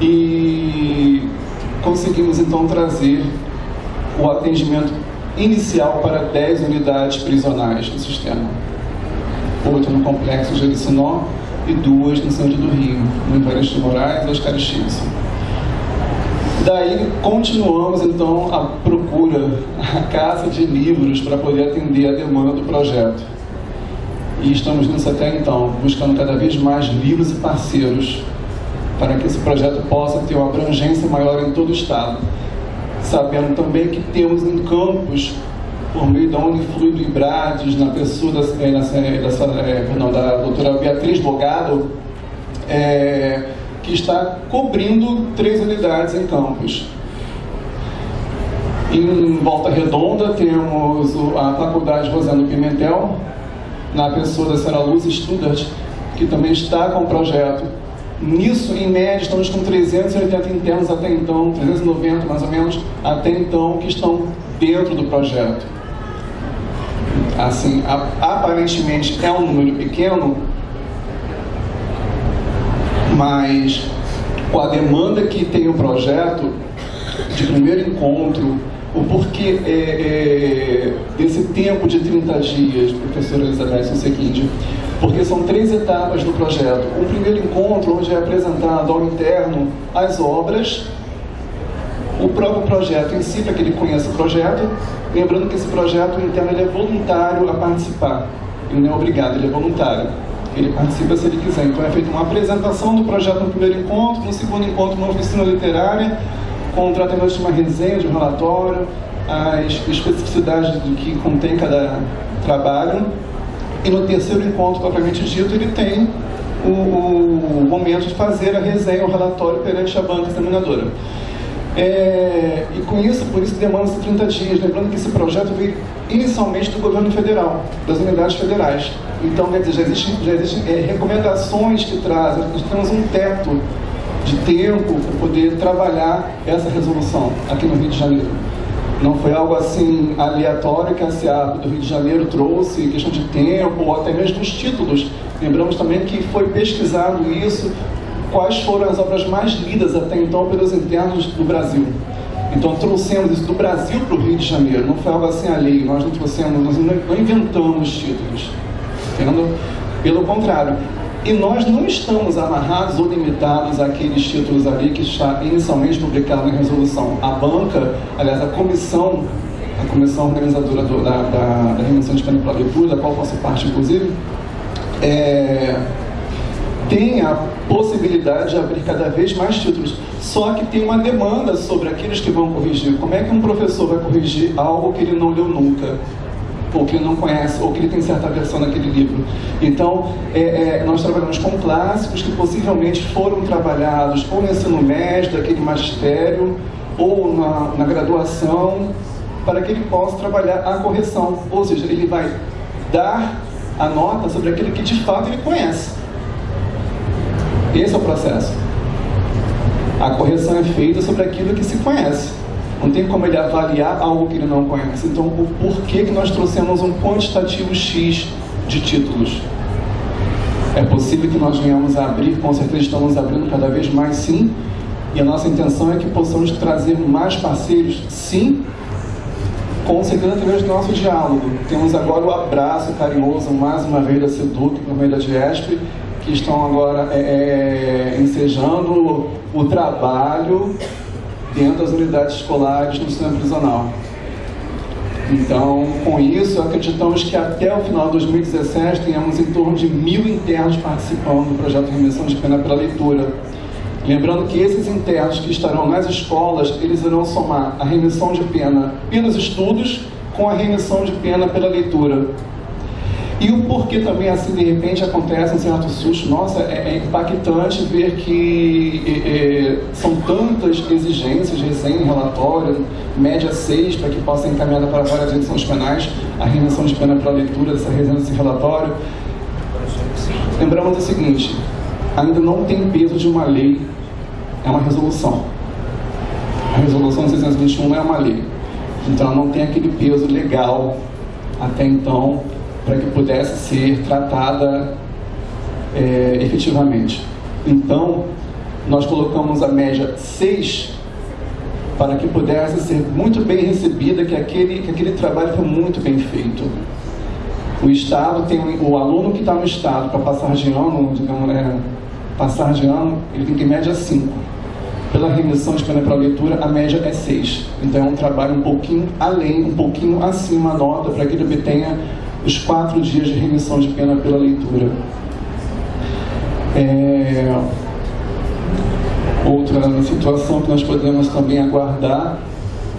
e conseguimos então trazer o atendimento inicial para 10 unidades prisionais do sistema. Oito no Complexo Jericinó e duas no centro do Rio, no Evaristo Moraes e Oscar Chilson. Daí continuamos então a procura, a caça de livros para poder atender a demanda do projeto. E estamos nisso até então, buscando cada vez mais livros e parceiros para que esse projeto possa ter uma abrangência maior em todo o Estado. Sabendo também que temos em campos, por meio da Unifluido Ibrades, na pessoa da, é, perdão, da doutora Beatriz Bogado, é, que está cobrindo três unidades em campos. Em Volta Redonda temos a Faculdade Rosendo Pimentel, na pessoa da Sra. Luz Studart, que também está com o projeto Nisso, em média, estamos com 380 internos até então, 390 mais ou menos, até então, que estão dentro do projeto. Assim, aparentemente é um número pequeno, mas com a demanda que tem o projeto, de primeiro encontro, o porquê é, é, desse tempo de 30 dias, professora Elizabeth, é o seguinte, porque são três etapas do projeto. Um primeiro encontro, onde é apresentado ao interno as obras, o próprio projeto em si, para que ele conheça o projeto, lembrando que esse projeto interno ele é voluntário a participar, ele não é obrigado, ele é voluntário. Ele participa se ele quiser. Então é feita uma apresentação do projeto no primeiro encontro, no segundo encontro uma oficina literária, com o tratamento de uma resenha, de um relatório, as especificidades do que contém cada trabalho, e no terceiro encontro, propriamente dito, ele tem o, o momento de fazer a resenha, o relatório perante a banca examinadora. É, e com isso, por isso demanda-se 30 dias. Lembrando que esse projeto veio inicialmente do governo federal, das unidades federais. Então, quer dizer, já existem, já é, recomendações que trazem, nós temos um teto de tempo para poder trabalhar essa resolução aqui no Rio de Janeiro. Não foi algo assim aleatório que a SEAP do Rio de Janeiro trouxe, questão de tempo, ou até mesmo os títulos. Lembramos também que foi pesquisado isso, quais foram as obras mais lidas até então pelos internos do Brasil. Então trouxemos isso do Brasil para o Rio de Janeiro, não foi algo assim alheio, nós não trouxemos, nós não inventamos títulos. Entendeu? Pelo contrário, e nós não estamos amarrados ou limitados àqueles títulos ali que está inicialmente publicado na resolução. A banca, aliás, a comissão, a comissão organizadora do, da, da, da remissão de pena para leitura, da qual faço parte, inclusive, é, tem a possibilidade de abrir cada vez mais títulos. Só que tem uma demanda sobre aqueles que vão corrigir. Como é que um professor vai corrigir algo que ele não leu nunca? Ou que ele não conhece, ou que ele tem certa versão naquele livro. Então, é, é, nós trabalhamos com clássicos que possivelmente foram trabalhados ou no ensino médio, daquele magistério, ou na, na graduação, para que ele possa trabalhar a correção. Ou seja, ele vai dar a nota sobre aquilo que de fato ele conhece. Esse é o processo. A correção é feita sobre aquilo que se conhece. Não tem como ele avaliar algo que ele não conhece. Então, o porquê que nós trouxemos um quantitativo X de títulos? É possível que nós venhamos a abrir, com certeza estamos abrindo cada vez mais, sim. E a nossa intenção é que possamos trazer mais parceiros, sim, com certeza através do nosso diálogo. Temos agora o abraço carinhoso, mais uma vez, da SEDUC, por meio da GESP, que estão agora é, é, ensejando o trabalho dentro das unidades escolares no sistema prisional. Então, com isso, acreditamos que até o final de 2017 tenhamos em torno de mil internos participando do projeto de remissão de pena pela leitura. Lembrando que esses internos que estarão nas escolas, eles irão somar a remissão de pena pelos estudos com a remissão de pena pela leitura. E o porquê também assim de repente acontece um certo susto. Nossa, é, é impactante ver que é, é são tantas exigências, resenha, relatório, média 6, para que possa ser encaminhada para várias edições penais, a remissão de pena para a leitura dessa resenha, desse relatório. Lembramos o seguinte, ainda não tem peso de uma lei, é uma resolução. A resolução 621 é uma lei. Então não tem aquele peso legal até então para que pudesse ser tratada é, efetivamente. Então, nós colocamos a média 6 para que pudesse ser muito bem recebida, que aquele, que aquele trabalho foi muito bem feito. O Estado tem o aluno que está no Estado para passar de ano, digamos, é, passar de ano, ele tem que média 5. Pela remissão de pena para leitura, a média é 6. Então é um trabalho um pouquinho além, um pouquinho acima a nota para que ele obtenha os quatro dias de remissão de pena pela leitura. É... Outra situação que nós podemos também aguardar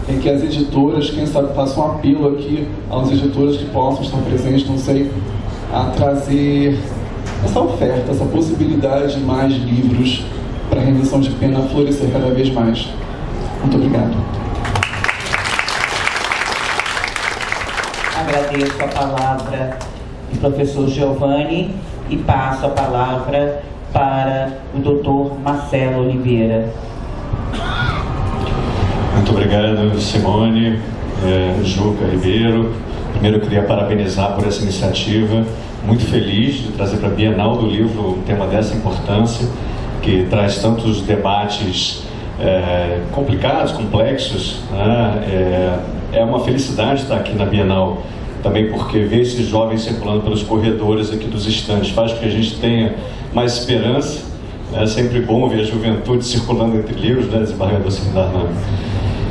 é que as editoras, quem sabe, façam um apelo aqui às editoras que possam estar presentes, não sei, a trazer essa oferta, essa possibilidade de mais livros para remissão de pena florescer cada vez mais. Muito obrigado. Agradeço a palavra do professor Giovanni e passo a palavra para o doutor Marcelo Oliveira. Muito obrigado, Simone, é, Juca Ribeiro. Primeiro, eu queria parabenizar por essa iniciativa. Muito feliz de trazer para a Bienal do Livro um tema dessa importância, que traz tantos debates é, complicados, complexos. Né? É, é uma felicidade estar aqui na Bienal também porque ver esses jovens circulando pelos corredores aqui dos estantes faz com que a gente tenha mais esperança. É sempre bom ver a juventude circulando entre livros, né, desembargador Darlan.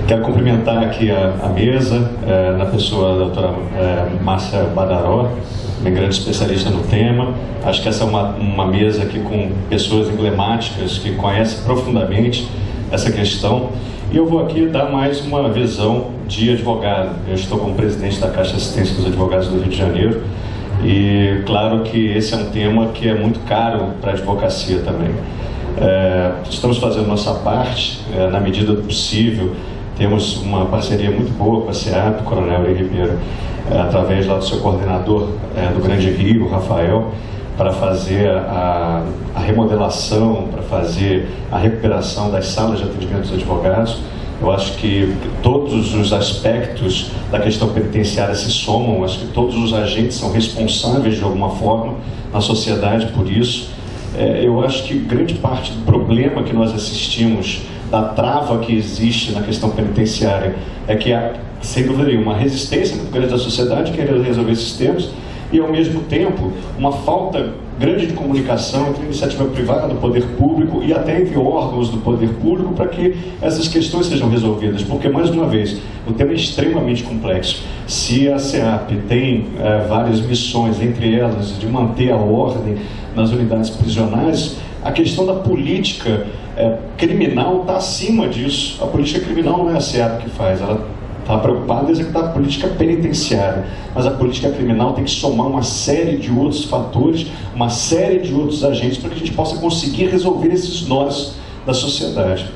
Quero cumprimentar aqui a, a mesa, é, na pessoa da doutora é, Márcia Badaró, uma grande especialista no tema. Acho que essa é uma, uma mesa aqui com pessoas emblemáticas que conhecem profundamente essa questão. E eu vou aqui dar mais uma visão de advogado. Eu estou como presidente da Caixa de Assistência dos Advogados do Rio de Janeiro e claro que esse é um tema que é muito caro para a advocacia também. É, estamos fazendo nossa parte, é, na medida do possível, temos uma parceria muito boa com a SEAP, Coronel Ribeiro, é, através lá do seu coordenador é, do Grande Rio, Rafael, para fazer a, a remodelação, para fazer a recuperação das salas de atendimento dos advogados. Eu acho que todos os aspectos da questão penitenciária se somam, acho que todos os agentes são responsáveis de alguma forma na sociedade por isso. É, eu acho que grande parte do problema que nós assistimos, da trava que existe na questão penitenciária, é que há, sem dúvida nenhuma, uma resistência muito grande da sociedade querendo resolver esses temas e, ao mesmo tempo, uma falta grande de comunicação entre a iniciativa privada do poder público e até entre órgãos do poder público para que essas questões sejam resolvidas. Porque, mais uma vez, o tema é extremamente complexo. Se a SEAP tem é, várias missões, entre elas de manter a ordem nas unidades prisionais, a questão da política é, criminal está acima disso. A política criminal não é a SEAP que faz, ela está preocupado em executar a política penitenciária, mas a política criminal tem que somar uma série de outros fatores, uma série de outros agentes para que a gente possa conseguir resolver esses nós da sociedade.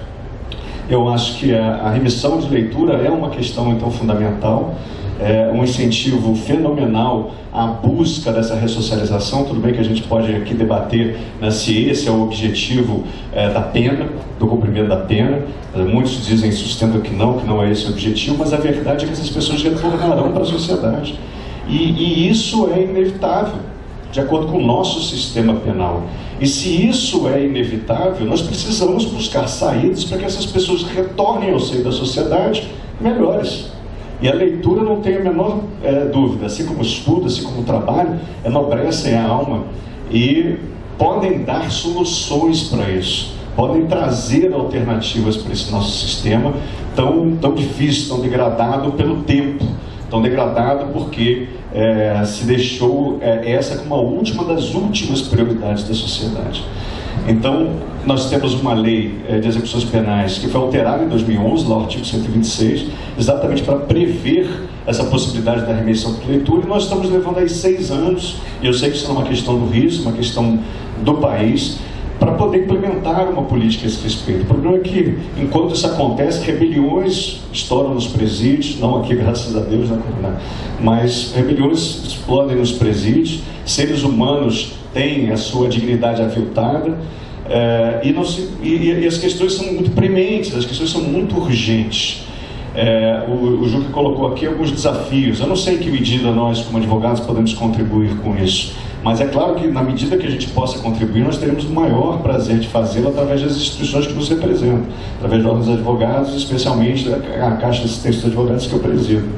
Eu acho que a, a remissão de leitura é uma questão então fundamental é, um incentivo fenomenal à busca dessa ressocialização. Tudo bem que a gente pode aqui debater né, se esse é o objetivo é, da pena, do cumprimento da pena. É, muitos dizem, sustentam que não, que não é esse o objetivo, mas a verdade é que essas pessoas retornarão para a sociedade. E, e isso é inevitável, de acordo com o nosso sistema penal. E se isso é inevitável, nós precisamos buscar saídas para que essas pessoas retornem ao seio da sociedade melhores. E a leitura não tem a menor é, dúvida, assim como estudo, assim como trabalho, enobrecem a alma. E podem dar soluções para isso, podem trazer alternativas para esse nosso sistema tão, tão difícil, tão degradado pelo tempo, tão degradado porque é, se deixou é, essa como a última das últimas prioridades da sociedade. Então, nós temos uma lei eh, de execuções penais que foi alterada em 2011, lá artigo 126, exatamente para prever essa possibilidade da remissão de leitura, e nós estamos levando aí seis anos, e eu sei que isso é uma questão do risco, uma questão do país, para poder implementar uma política a esse respeito. O problema é que, enquanto isso acontece, rebeliões estouram nos presídios, não aqui, graças a Deus, né, mas rebeliões explodem nos presídios, seres humanos têm a sua dignidade aviltada, é, e, se, e, e, as questões são muito prementes, as questões são muito urgentes. É, o, o colocou aqui alguns desafios. Eu não sei em que medida nós, como advogados, podemos contribuir com isso. Mas é claro que, na medida que a gente possa contribuir, nós teremos o maior prazer de fazê-lo através das instituições que nos representam, através de órgãos advogados, especialmente a Caixa de Assistência dos Advogados que eu presido.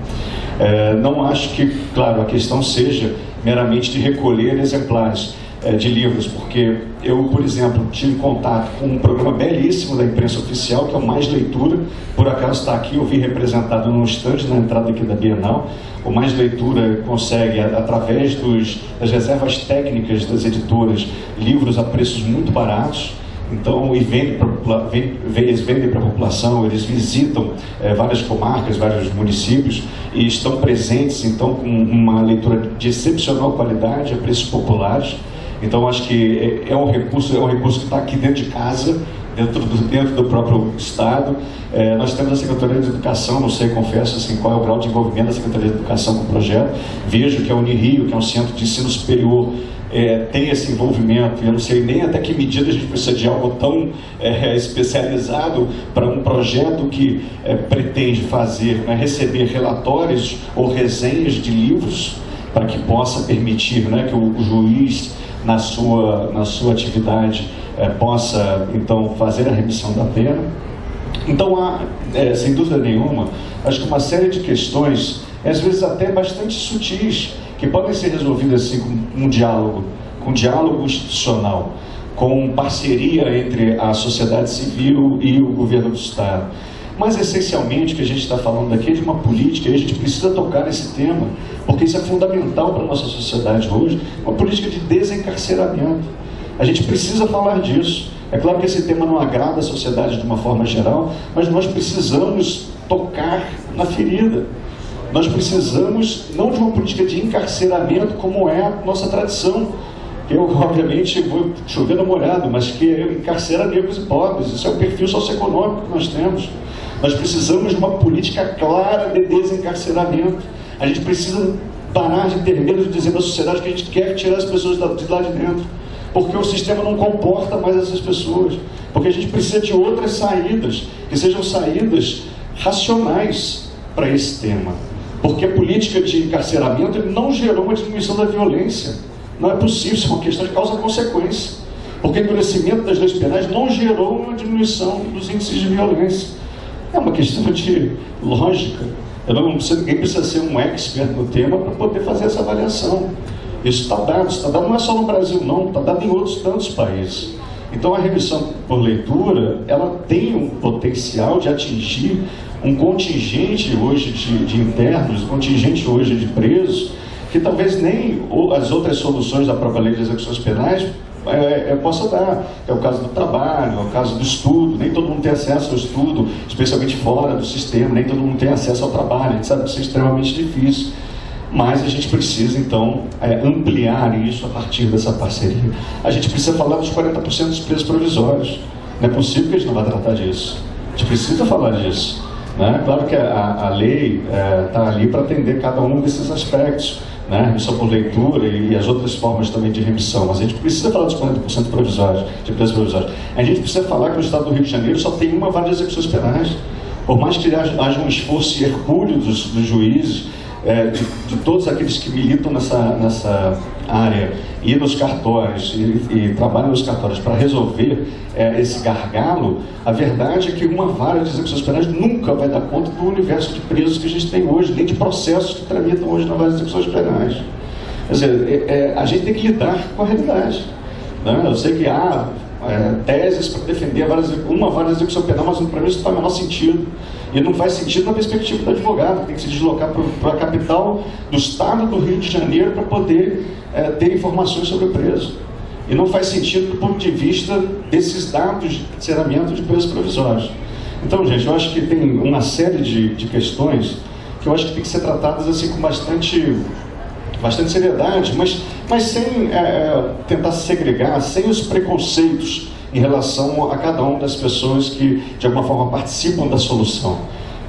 É, não acho que, claro, a questão seja meramente de recolher exemplares é, de livros, porque eu, por exemplo, tive contato com um programa belíssimo da imprensa oficial, que é o Mais Leitura, por acaso está aqui, eu vi representado num estande na entrada aqui da Bienal. O Mais Leitura consegue, através dos, das reservas técnicas das editoras, livros a preços muito baratos, então, e vende pra, vende, eles vendem para a população, eles visitam é, várias comarcas, vários municípios e estão presentes, então, com uma leitura de excepcional qualidade, a preços populares. Então acho que é, é um recurso, é um recurso que está aqui dentro de casa, dentro do, dentro do próprio Estado. É, nós temos a Secretaria de Educação, não sei, confesso, assim, qual é o grau de envolvimento da Secretaria de Educação com o projeto. Vejo que a Unirio, que é um centro de ensino superior, é, tem esse envolvimento, eu não sei nem até que medida a gente precisa de algo tão é, especializado para um projeto que é, pretende fazer, né, receber relatórios ou resenhas de livros para que possa permitir né, que o, o juiz na sua, na sua atividade é, possa, então, fazer a remissão da pena. Então, há, é, sem dúvida nenhuma, acho que uma série de questões, às vezes até bastante sutis, que podem ser resolvidas assim com um diálogo, com um diálogo institucional, com parceria entre a sociedade civil e o governo do Estado. Mas essencialmente o que a gente está falando aqui é de uma política, e a gente precisa tocar nesse tema, porque isso é fundamental para a nossa sociedade hoje, uma política de desencarceramento. A gente precisa falar disso. É claro que esse tema não agrada a sociedade de uma forma geral, mas nós precisamos tocar na ferida. Nós precisamos não de uma política de encarceramento como é a nossa tradição. Eu, obviamente, vou chover no molhado, mas que encarcera negros e pobres. Isso é o perfil socioeconômico que nós temos. Nós precisamos de uma política clara de desencarceramento. A gente precisa parar de ter medo de dizer para a sociedade que a gente quer tirar as pessoas de lá de dentro. Porque o sistema não comporta mais essas pessoas. Porque a gente precisa de outras saídas, que sejam saídas racionais para esse tema. Porque a política de encarceramento não gerou uma diminuição da violência. Não é possível, isso é uma questão de causa-consequência. Porque o endurecimento das leis penais não gerou uma diminuição dos índices de violência. É uma questão de lógica. Eu não precisa, ninguém precisa ser um expert no tema para poder fazer essa avaliação. Isso está dado, está dado não é só no Brasil não, está dado em outros tantos países. Então a remissão por leitura, ela tem um potencial de atingir um contingente hoje de, de internos, um contingente hoje de presos, que talvez nem as outras soluções da própria lei de execuções penais é, é, possa dar. É o caso do trabalho, é o caso do estudo, nem todo mundo tem acesso ao estudo, especialmente fora do sistema, nem todo mundo tem acesso ao trabalho, a gente sabe que isso é extremamente difícil. Mas a gente precisa, então, é, ampliar isso a partir dessa parceria. A gente precisa falar dos 40% dos preços provisórios. Não é possível que a gente não vá tratar disso. A gente precisa falar disso. Né? Claro que a, a lei está é, ali para atender cada um desses aspectos né? remissão por leitura e, e, as outras formas também de remissão. Mas a gente precisa falar dos 40% provisórios, de preços provisórios. A gente precisa falar que no estado do Rio de Janeiro só tem uma vara de execuções penais. Por mais que haja, um esforço hercúleo dos, dos juízes, é, de, de, todos aqueles que militam nessa, nessa área, ir nos cartórios e, e trabalham nos cartórios para resolver é, esse gargalo, a verdade é que uma vara de execuções penais nunca vai dar conta do universo de presos que a gente tem hoje, nem de processos que tramitam hoje na vara de execuções penais. Quer dizer, é, é, a gente tem que lidar com a realidade. Né? Eu sei que há é, teses para defender vara, uma vara de execução penal, mas para mim isso não faz o menor sentido. E não faz sentido na perspectiva do advogado, tem que se deslocar para a capital do estado do Rio de Janeiro para poder é, ter informações sobre o preso. E não faz sentido do ponto de vista desses dados de encerramento de presos provisórios. Então, gente, eu acho que tem uma série de, de questões que eu acho que tem que ser tratadas assim com bastante, bastante seriedade, mas, mas sem é, é tentar segregar, sem os preconceitos em relação a cada uma das pessoas que, de alguma forma, participam da solução.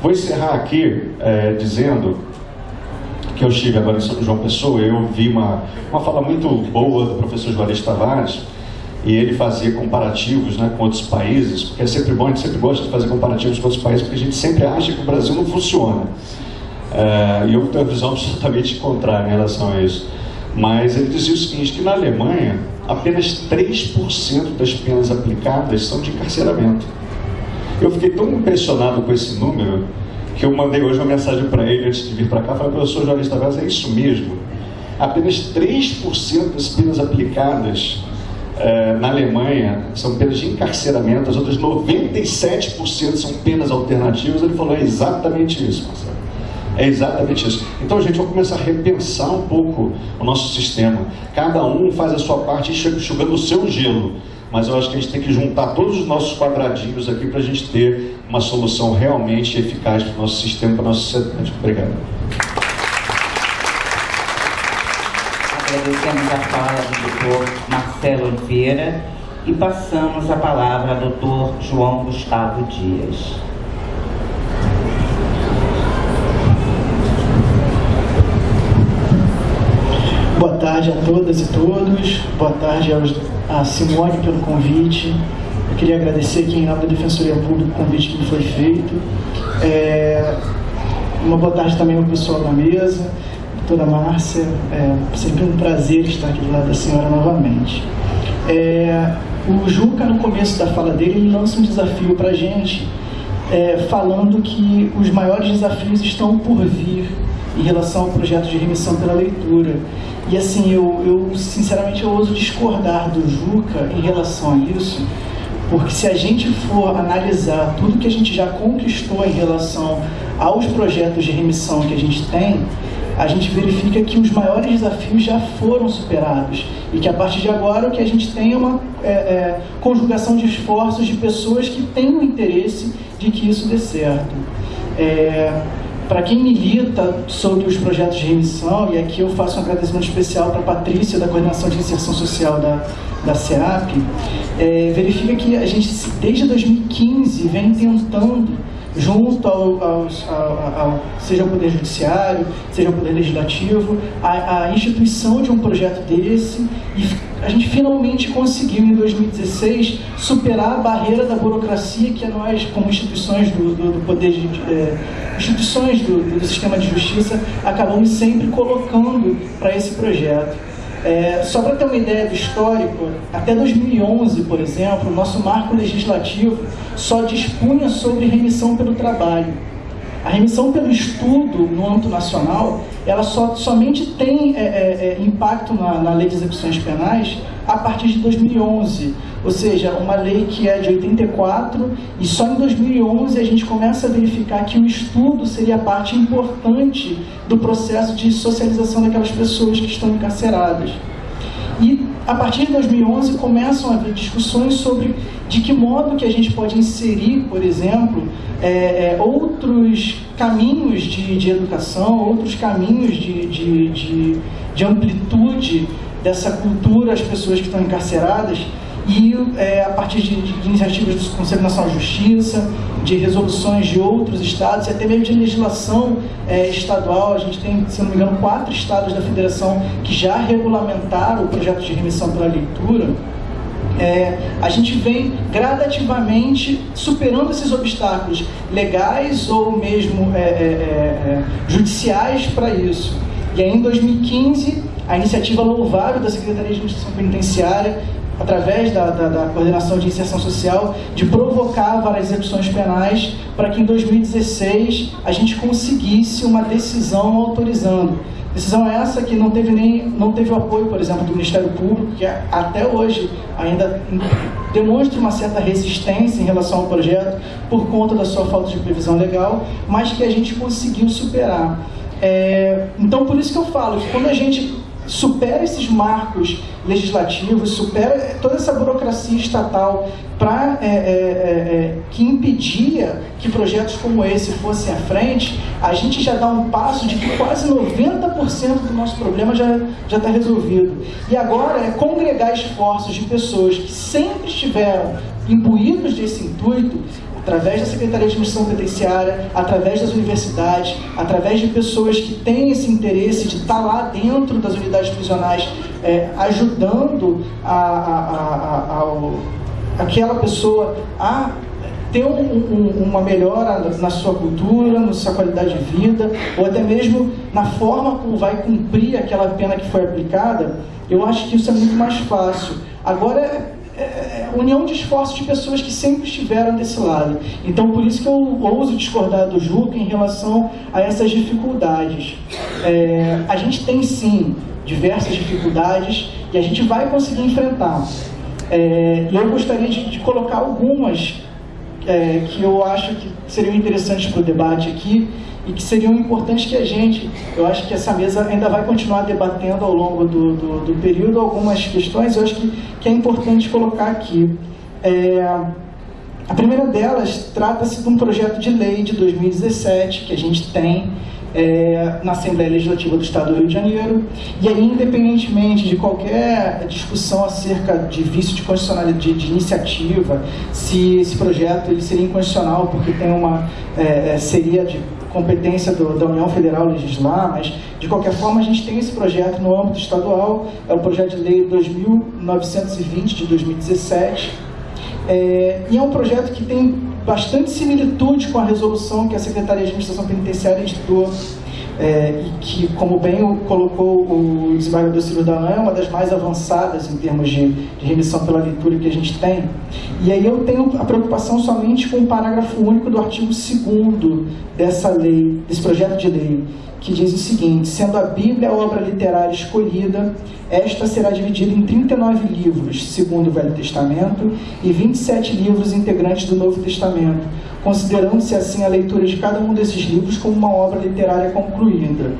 Vou encerrar aqui é, dizendo que eu estive agora em São João Pessoa, eu vi uma, uma fala muito boa do professor Juarez Tavares, e ele fazia comparativos né, com outros países, porque é sempre bom, a gente sempre gosta de fazer comparativos com outros países, porque a gente sempre acha que o Brasil não funciona. É, e eu tenho uma visão absolutamente contrária em relação a isso. Mas ele dizia o seguinte, que na Alemanha, apenas 3% das penas aplicadas são de encarceramento. Eu fiquei tão impressionado com esse número, que eu mandei hoje uma mensagem para ele antes de vir para cá, falei, professor Jorge Tavares, é isso mesmo? Apenas 3% das penas aplicadas eh, na Alemanha são penas de encarceramento, as outras 97% são penas alternativas. Ele falou, é exatamente isso, Marcelo. É exatamente isso. Então, gente, vamos começar a repensar um pouco o nosso sistema. Cada um faz a sua parte enxugando o seu gelo. Mas eu acho que a gente tem que juntar todos os nossos quadradinhos aqui para a gente ter uma solução realmente eficaz para o nosso sistema, para a nossa sociedade. Obrigado. Agradecemos a fala do doutor Marcelo Oliveira e passamos a palavra ao doutor João Gustavo Dias. Tarde a todas e todos. Boa tarde aos, a Simone pelo convite. Eu queria agradecer aqui em nome da Defensoria Pública o convite que me foi feito. É, uma boa tarde também ao pessoal da mesa, doutora Márcia. É sempre um prazer estar aqui do lado da senhora novamente. É, o Juca, no começo da fala dele, ele lança um desafio para a gente, é, falando que os maiores desafios estão por vir em relação ao projeto de remissão pela leitura. E assim, eu, eu sinceramente eu ouso discordar do Juca em relação a isso, porque se a gente for analisar tudo que a gente já conquistou em relação aos projetos de remissão que a gente tem, a gente verifica que os maiores desafios já foram superados e que a partir de agora o que a gente tem é uma é, é, conjugação de esforços de pessoas que têm o interesse de que isso dê certo. É, para quem milita sobre os projetos de remissão, e aqui eu faço um agradecimento especial para a Patrícia, da Coordenação de Inserção Social da, da SEAP, é, verifica que a gente, desde 2015, vem tentando junto ao, ao, ao, ao, seja o Poder Judiciário, seja o Poder Legislativo, a, a, instituição de um projeto desse e a gente finalmente conseguiu em 2016 superar a barreira da burocracia que nós, como instituições do, do, do Poder é, instituições do, do sistema de justiça, acabamos sempre colocando para esse projeto. É, só para ter uma ideia do histórico, até 2011, por exemplo, o nosso marco legislativo só dispunha sobre remissão pelo trabalho. A remissão pelo estudo no âmbito nacional ela só, somente tem é, é, é, impacto na, na lei de execuções penais a partir de 2011, ou seja, uma lei que é de 84 e só em 2011 a gente começa a verificar que o estudo seria parte importante do processo de socialização daquelas pessoas que estão encarceradas. E a partir de 2011 começam a haver discussões sobre de que modo que a gente pode inserir, por exemplo, é, é, outros caminhos de, de, educação, outros caminhos de, de, de, de amplitude dessa cultura às pessoas que estão encarceradas e é, a partir de, de, iniciativas do Conselho Nacional de Justiça, de resoluções de outros estados e até mesmo de legislação é, estadual. A gente tem, se não me engano, quatro estados da federação que já regulamentaram o projeto de remissão pela leitura. É, a gente vem gradativamente superando esses obstáculos legais ou mesmo é, é, é, judiciais para isso. E aí, em 2015, a iniciativa louvável da Secretaria de Administração Penitenciária através da, da, da, coordenação de inserção social, de provocar várias execuções penais para que em 2016 a gente conseguisse uma decisão autorizando. Decisão essa que não teve nem não teve o apoio, por exemplo, do Ministério Público, que até hoje ainda demonstra uma certa resistência em relação ao projeto por conta da sua falta de previsão legal, mas que a gente conseguiu superar. É, então, por isso que eu falo que quando a gente supera esses marcos legislativos, supera toda essa burocracia estatal para é, é, é, é, que impedia que projetos como esse fossem à frente, a gente já dá um passo de que quase 90% do nosso problema já está resolvido. E agora é congregar esforços de pessoas que sempre estiveram imbuídos desse intuito através da Secretaria de Administração Penitenciária, através das universidades, através de pessoas que têm esse interesse de estar lá dentro das unidades prisionais, é, ajudando a, a, a, aquela pessoa a ter um, um, uma melhora na sua cultura, na sua qualidade de vida, ou até mesmo na forma como vai cumprir aquela pena que foi aplicada, eu acho que isso é muito mais fácil. Agora, é, é, união de esforços de pessoas que sempre estiveram desse lado. Então, por isso que eu ouso discordar do Juca em relação a essas dificuldades. É, a gente tem, sim, diversas dificuldades e a gente vai conseguir enfrentar. É, eu gostaria de, de colocar algumas é, que eu acho que seriam interessantes para o debate aqui e que seriam importantes que a gente, eu acho que essa mesa ainda vai continuar debatendo ao longo do, do, do período algumas questões, eu acho que, que é importante colocar aqui. É, a primeira delas trata-se de um projeto de lei de 2017 que a gente tem é, na Assembleia Legislativa do Estado do Rio de Janeiro. E aí, independentemente de qualquer discussão acerca de vício de constitucionalidade de, de iniciativa, se esse projeto ele seria inconstitucional porque tem uma é, é seria de competência do, da União Federal legislar, mas de qualquer forma a gente tem esse projeto no âmbito estadual, é o projeto de lei 2920 de 2017, é, e é um projeto que tem bastante similitude com a resolução que a Secretaria de Administração Penitenciária editou é, e que, como bem colocou o desembargador Ciro Dalan, é uma das mais avançadas em termos de, de, remissão pela leitura que a gente tem. E aí eu tenho a preocupação somente com o parágrafo único do artigo 2 dessa lei, desse projeto de lei, que diz o seguinte, sendo a Bíblia a obra literária escolhida, esta será dividida em 39 livros, segundo o Velho Testamento, e 27 livros integrantes do Novo Testamento, considerando-se assim a leitura de cada um desses livros como uma obra literária concluída.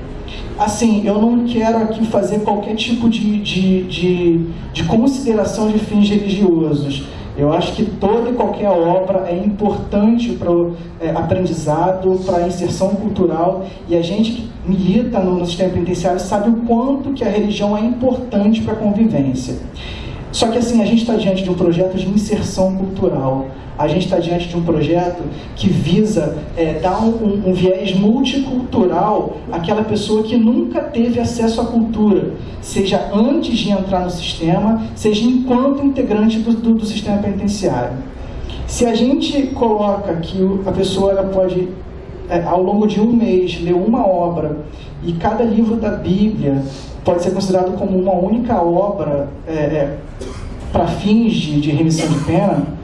Assim, eu não quero aqui fazer qualquer tipo de, de, de, de consideração de fins religiosos. Eu acho que toda e qualquer obra é importante para o é, aprendizado, para a inserção cultural, e a gente que milita no, no sistema penitenciário sabe o quanto que a religião é importante para a convivência. Só que assim, a gente está diante de um projeto de inserção cultural. A gente está diante de um projeto que visa é, dar um, um, viés multicultural àquela pessoa que nunca teve acesso à cultura, seja antes de entrar no sistema, seja enquanto integrante do, do, do sistema penitenciário. Se a gente coloca que a pessoa ela pode, é, ao longo de um mês, ler uma obra e cada livro da Bíblia pode ser considerado como uma única obra é, é, para fins de, de, remissão de pena,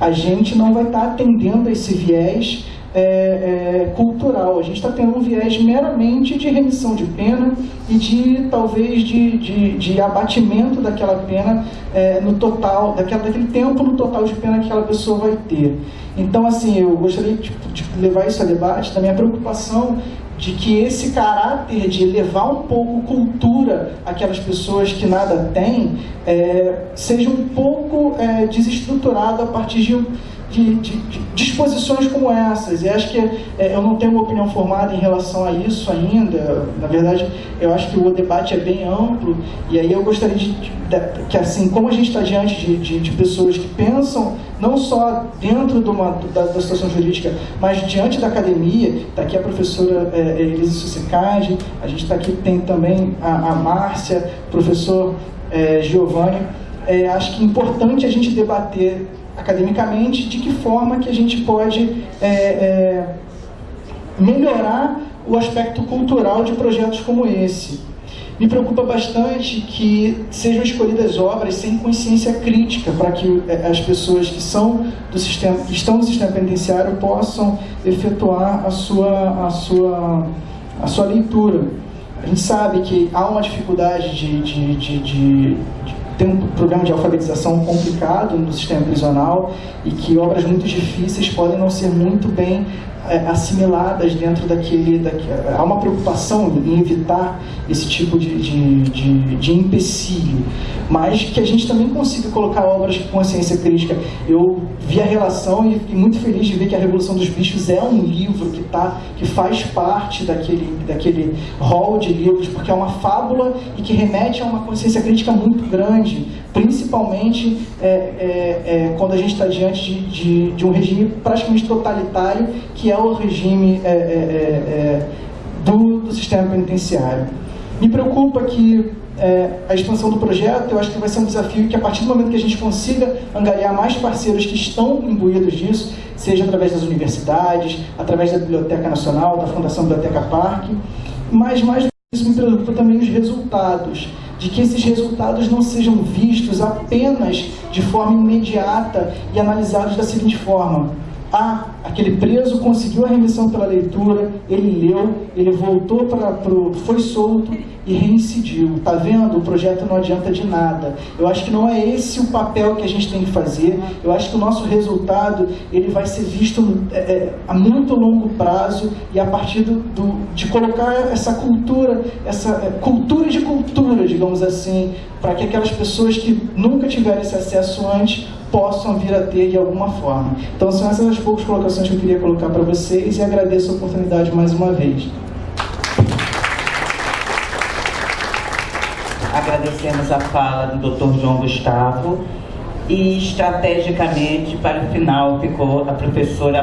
a gente não vai estar atendendo a esse viés é, é, cultural. A gente está tendo um viés meramente de remissão de pena e de talvez de, de, de abatimento daquela pena é, no total, daquele tempo no total de pena que aquela pessoa vai ter. Então, assim, eu gostaria de, de levar isso a debate da minha preocupação de que esse caráter de levar um pouco cultura àquelas pessoas que nada têm é, seja um pouco é, desestruturado a partir de de, de, de, disposições como essas. E acho que é, eu não tenho uma opinião formada em relação a isso ainda. Na verdade, eu acho que o debate é bem amplo. E aí eu gostaria de, que, assim, como a gente está diante de, pessoas que pensam não só dentro de uma, da, da, situação jurídica, mas diante da academia, está aqui a professora é, é Elisa Sussicade, a gente está aqui, tem também a, a Márcia, professor é, Giovanni. É, acho que é importante a gente debater academicamente de que forma que a gente pode é, é, melhorar o aspecto cultural de projetos como esse. Me preocupa bastante que sejam escolhidas obras sem consciência crítica para que é, as pessoas que são do sistema, que estão no sistema penitenciário possam efetuar a sua, a sua, a sua leitura. A gente sabe que há uma dificuldade de, de, de, de tem um programa de alfabetização complicado no sistema prisional e que obras muito difíceis podem não ser muito bem é, assimiladas dentro daquele, daquele... Há uma preocupação em evitar esse tipo de, de, de, de empecilho, mas que a gente também consiga colocar obras com consciência crítica. Eu vi a relação e fiquei muito feliz de ver que a Revolução dos Bichos é um livro que, tá, que faz parte daquele, daquele hall de livros, porque é uma fábula e que remete a uma consciência crítica muito grande, principalmente é, é, é, quando a gente está diante de, de, de, um regime praticamente totalitário, que é o regime é, é, é, do, do sistema penitenciário. Me preocupa que a expansão do projeto, eu acho que vai ser um desafio que a partir do momento que a gente consiga angariar mais parceiros que estão imbuídos disso, seja através das universidades, através da Biblioteca Nacional, da Fundação Biblioteca Parque, mas mais me preocupa também os resultados, de que esses resultados não sejam vistos apenas de forma imediata e analisados da seguinte forma, ah, aquele preso conseguiu a remissão pela leitura, ele leu, ele voltou para foi solto e reincidiu. Tá vendo? O projeto não adianta de nada. Eu acho que não é esse o papel que a gente tem que fazer. Eu acho que o nosso resultado ele vai ser visto é, é, a muito longo prazo e a partir do, do de colocar essa cultura, essa é, cultura de cultura, digamos assim, para que aquelas pessoas que nunca tiveram esse acesso antes possam vir a ter de alguma forma. Então são essas as poucas colocações que eu queria colocar para vocês e agradeço a oportunidade mais uma vez. Agradecemos a fala do Dr. João Gustavo e estrategicamente para o final ficou a professora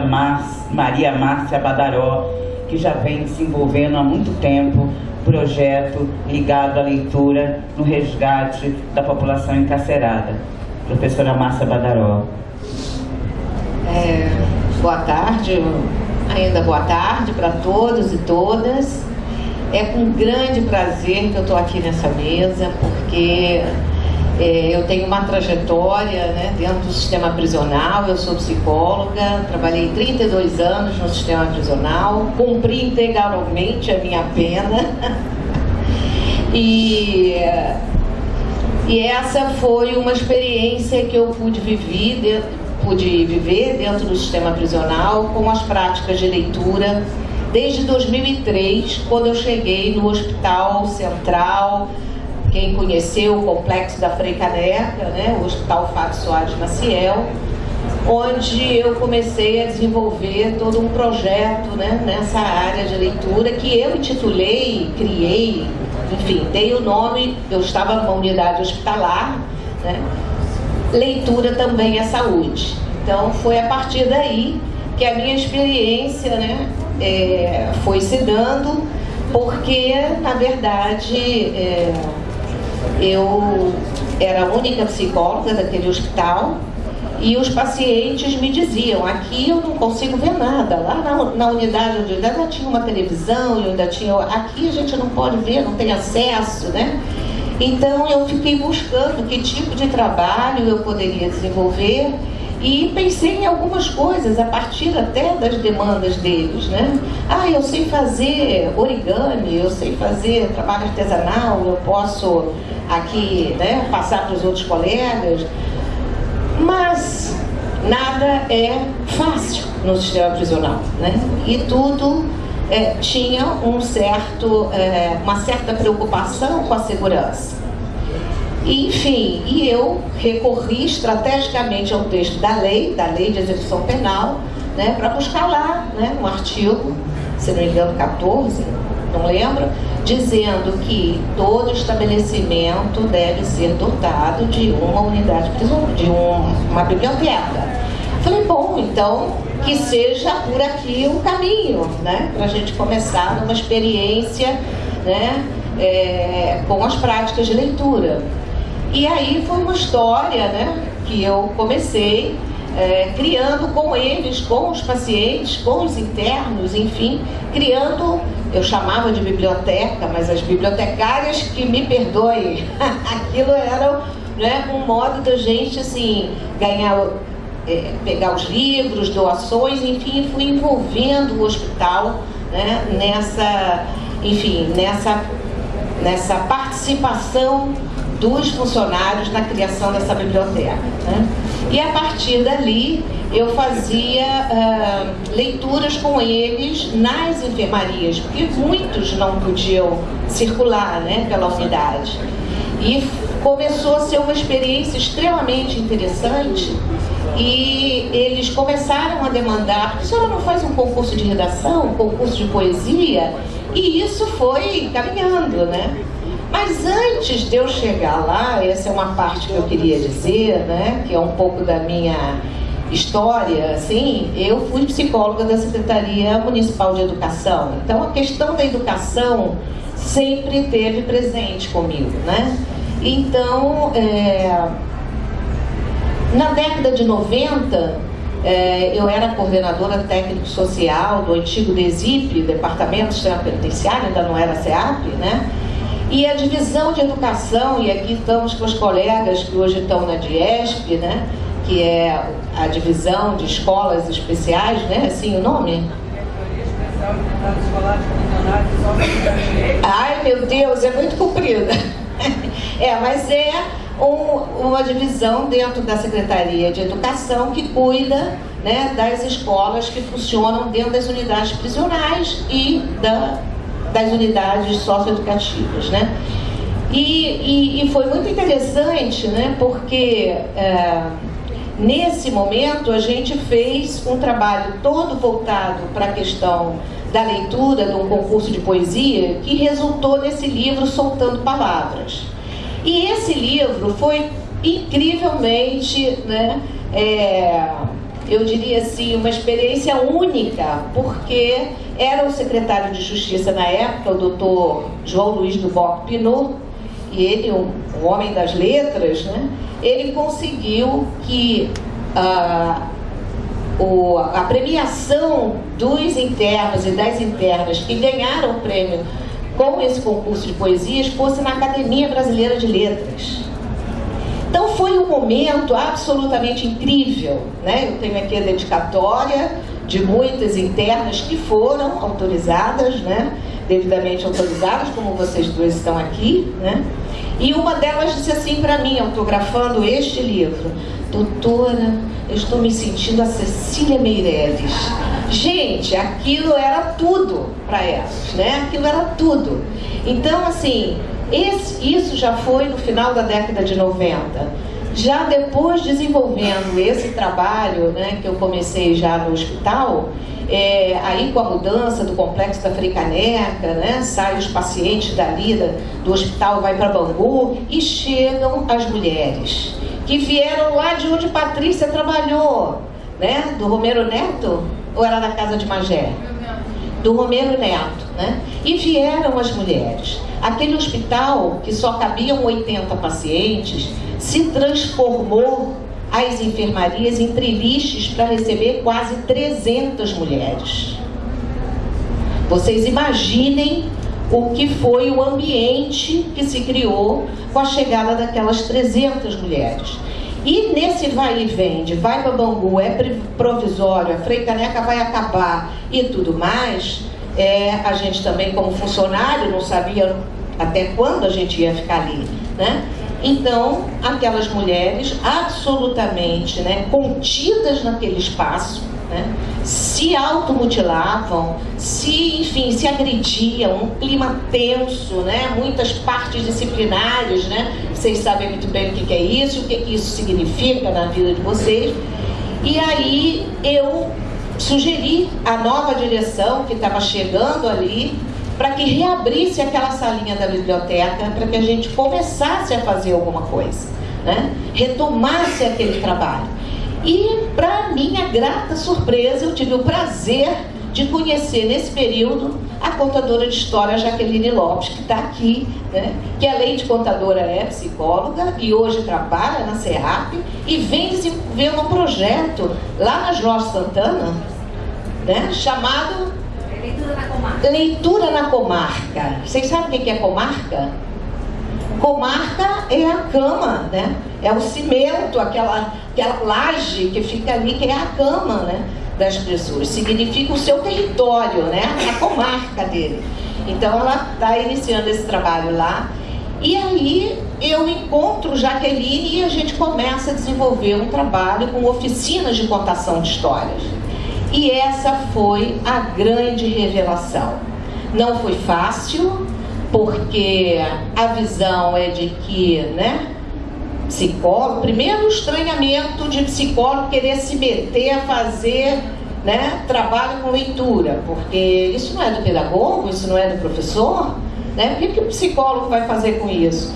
Maria Márcia Badaró, que já vem desenvolvendo há muito tempo projeto ligado à leitura no resgate da população encarcerada professora Márcia Badaró. É, boa tarde, ainda boa tarde para todos e todas. É com grande prazer que eu estou aqui nessa mesa, porque é, eu tenho uma trajetória né, dentro do sistema prisional, eu sou psicóloga, trabalhei 32 anos no sistema prisional, cumpri integralmente a minha pena. e e essa foi uma experiência que eu pude viver, dentro, pude viver dentro do sistema prisional com as práticas de leitura desde 2003, quando eu cheguei no Hospital Central, quem conheceu o complexo da Frei Caneca, né, o Hospital Fábio Soares Maciel, onde eu comecei a desenvolver todo um projeto né, nessa área de leitura que eu intitulei, criei, enfim, dei o nome, eu estava numa unidade hospitalar, né? leitura também é saúde. Então foi a partir daí que a minha experiência né, é, foi se dando, porque na verdade é, eu era a única psicóloga daquele hospital e os pacientes me diziam, aqui eu não consigo ver nada. Lá na, na unidade onde eu ainda tinha uma televisão, eu ainda tinha. Aqui a gente não pode ver, não tem acesso, né? Então eu fiquei buscando que tipo de trabalho eu poderia desenvolver E pensei em algumas coisas a partir até das demandas deles, né? Ah, eu sei fazer origami, eu sei fazer trabalho artesanal, eu posso aqui né, passar para os outros colegas. Mas nada é fácil no sistema prisional, né? E tudo é, tinha um certo, é, uma certa preocupação com a segurança. Enfim, e eu recorri estrategicamente ao texto da lei, da lei de execução penal, né, para buscar lá né, um artigo, se não me engano, 14, não lembro, dizendo que todo estabelecimento deve ser dotado de uma unidade prisional, de uma biblioteca. Falei, bom, então que seja por aqui o caminho, né? Para a gente começar numa experiência né, é, com as práticas de leitura. E aí foi uma história né, que eu comecei é, criando com eles, com os pacientes, com os internos, enfim, criando, eu chamava de biblioteca, mas as bibliotecárias que me perdoem, aquilo era né, um modo da gente assim, ganhar, é, pegar os livros, doações, enfim, fui envolvendo o hospital né, nessa, enfim, nessa, nessa participação dos funcionários na criação dessa biblioteca. Né? E a partir dali eu fazia uh, leituras com eles nas enfermarias, porque muitos não podiam circular né, pela unidade. E começou a ser uma experiência extremamente interessante e eles começaram a demandar, a senhora não faz um concurso de redação, um concurso de poesia? E isso foi caminhando, né? Mas antes de eu chegar lá, essa é uma parte que eu queria dizer, né, que é um pouco da minha história, assim, eu fui psicóloga da Secretaria Municipal de Educação. Então a questão da educação sempre teve presente comigo, né? Então, é, na década de 90, é, eu era coordenadora técnico-social do antigo DESIP, Departamento Penitenciário, ainda não era SEAP, né? E a divisão de educação, e aqui estamos com os colegas que hoje estão na DIESP, né? que é a divisão de escolas especiais, né? assim o nome? Ai meu Deus, é muito comprida. é, mas é um, uma divisão dentro da Secretaria de Educação que cuida né, das escolas que funcionam dentro das unidades prisionais e da das unidades socioeducativas, né? E, e, e, foi muito interessante, né? Porque é, nesse momento a gente fez um trabalho todo voltado para a questão da leitura de um concurso de poesia que resultou nesse livro Soltando Palavras. E esse livro foi incrivelmente, né? É, eu diria assim, uma experiência única, porque era o secretário de Justiça na época, o doutor João Luiz do Boc Pinot, e ele, um, um, homem das letras, né, ele conseguiu que ah, o, a premiação dos internos e das internas que ganharam o prêmio com esse concurso de poesias fosse na Academia Brasileira de Letras. Então foi um momento absolutamente incrível, né? Eu tenho aqui a dedicatória de muitas internas que foram autorizadas, né? devidamente autorizadas, como vocês duas estão aqui, né? E uma delas disse assim para mim, autografando este livro, doutora, eu estou me sentindo a Cecília Meirelles. Gente, aquilo era tudo para elas, né? Aquilo era tudo. Então, assim, esse, isso já foi no final da década de 90. Já depois desenvolvendo esse trabalho, né, que eu comecei já no hospital, é, aí com a mudança do complexo da Fricaneca, né, saem os pacientes dali da, do hospital, vai para Bangu e chegam as mulheres que vieram lá de onde Patrícia trabalhou, né, do Romero Neto, ou era da casa de Magé? Do Romero Neto, né? E vieram as mulheres. Aquele hospital que só cabiam 80 pacientes se transformou as enfermarias em treliches para receber quase 300 mulheres. Vocês imaginem o que foi o ambiente que se criou com a chegada daquelas 300 mulheres. E nesse vai e vem, de vai para Bangu, é provisório, a Frei Caneca vai acabar e tudo mais, é, a gente também como funcionário não sabia até quando a gente ia ficar ali, né? Então, aquelas mulheres absolutamente né, contidas naquele espaço, né, se automutilavam, se, enfim, se agrediam, um clima tenso, né, muitas partes disciplinares, né, vocês sabem muito bem o que é isso, o que isso significa na vida de vocês. E aí eu sugeri à nova direção que estava chegando ali para que reabrisse aquela salinha da biblioteca, para que a gente começasse a fazer alguma coisa, né? retomasse aquele trabalho. E, para minha grata surpresa, eu tive o prazer de conhecer nesse período a contadora de história Jaqueline Lopes, que está aqui, né? que além de contadora é psicóloga e hoje trabalha na Serrap e vem desenvolvendo um projeto lá na Jorge Santana, né? chamado Leitura na comarca. Leitura na comarca. Vocês sabem o que é comarca? Comarca é a cama, né? É o cimento, aquela, aquela laje que fica ali, que é a cama, né? Das pessoas. Significa o seu território, né? A comarca dele. Então ela está iniciando esse trabalho lá. E aí eu encontro Jaqueline e a gente começa a desenvolver um trabalho com oficinas de contação de histórias. E essa foi a grande revelação. Não foi fácil, porque a visão é de que, né, psicólogo, primeiro o estranhamento de psicólogo querer se meter a fazer né, trabalho com leitura, porque isso não é do pedagogo, isso não é do professor, né? O que, que o psicólogo vai fazer com isso?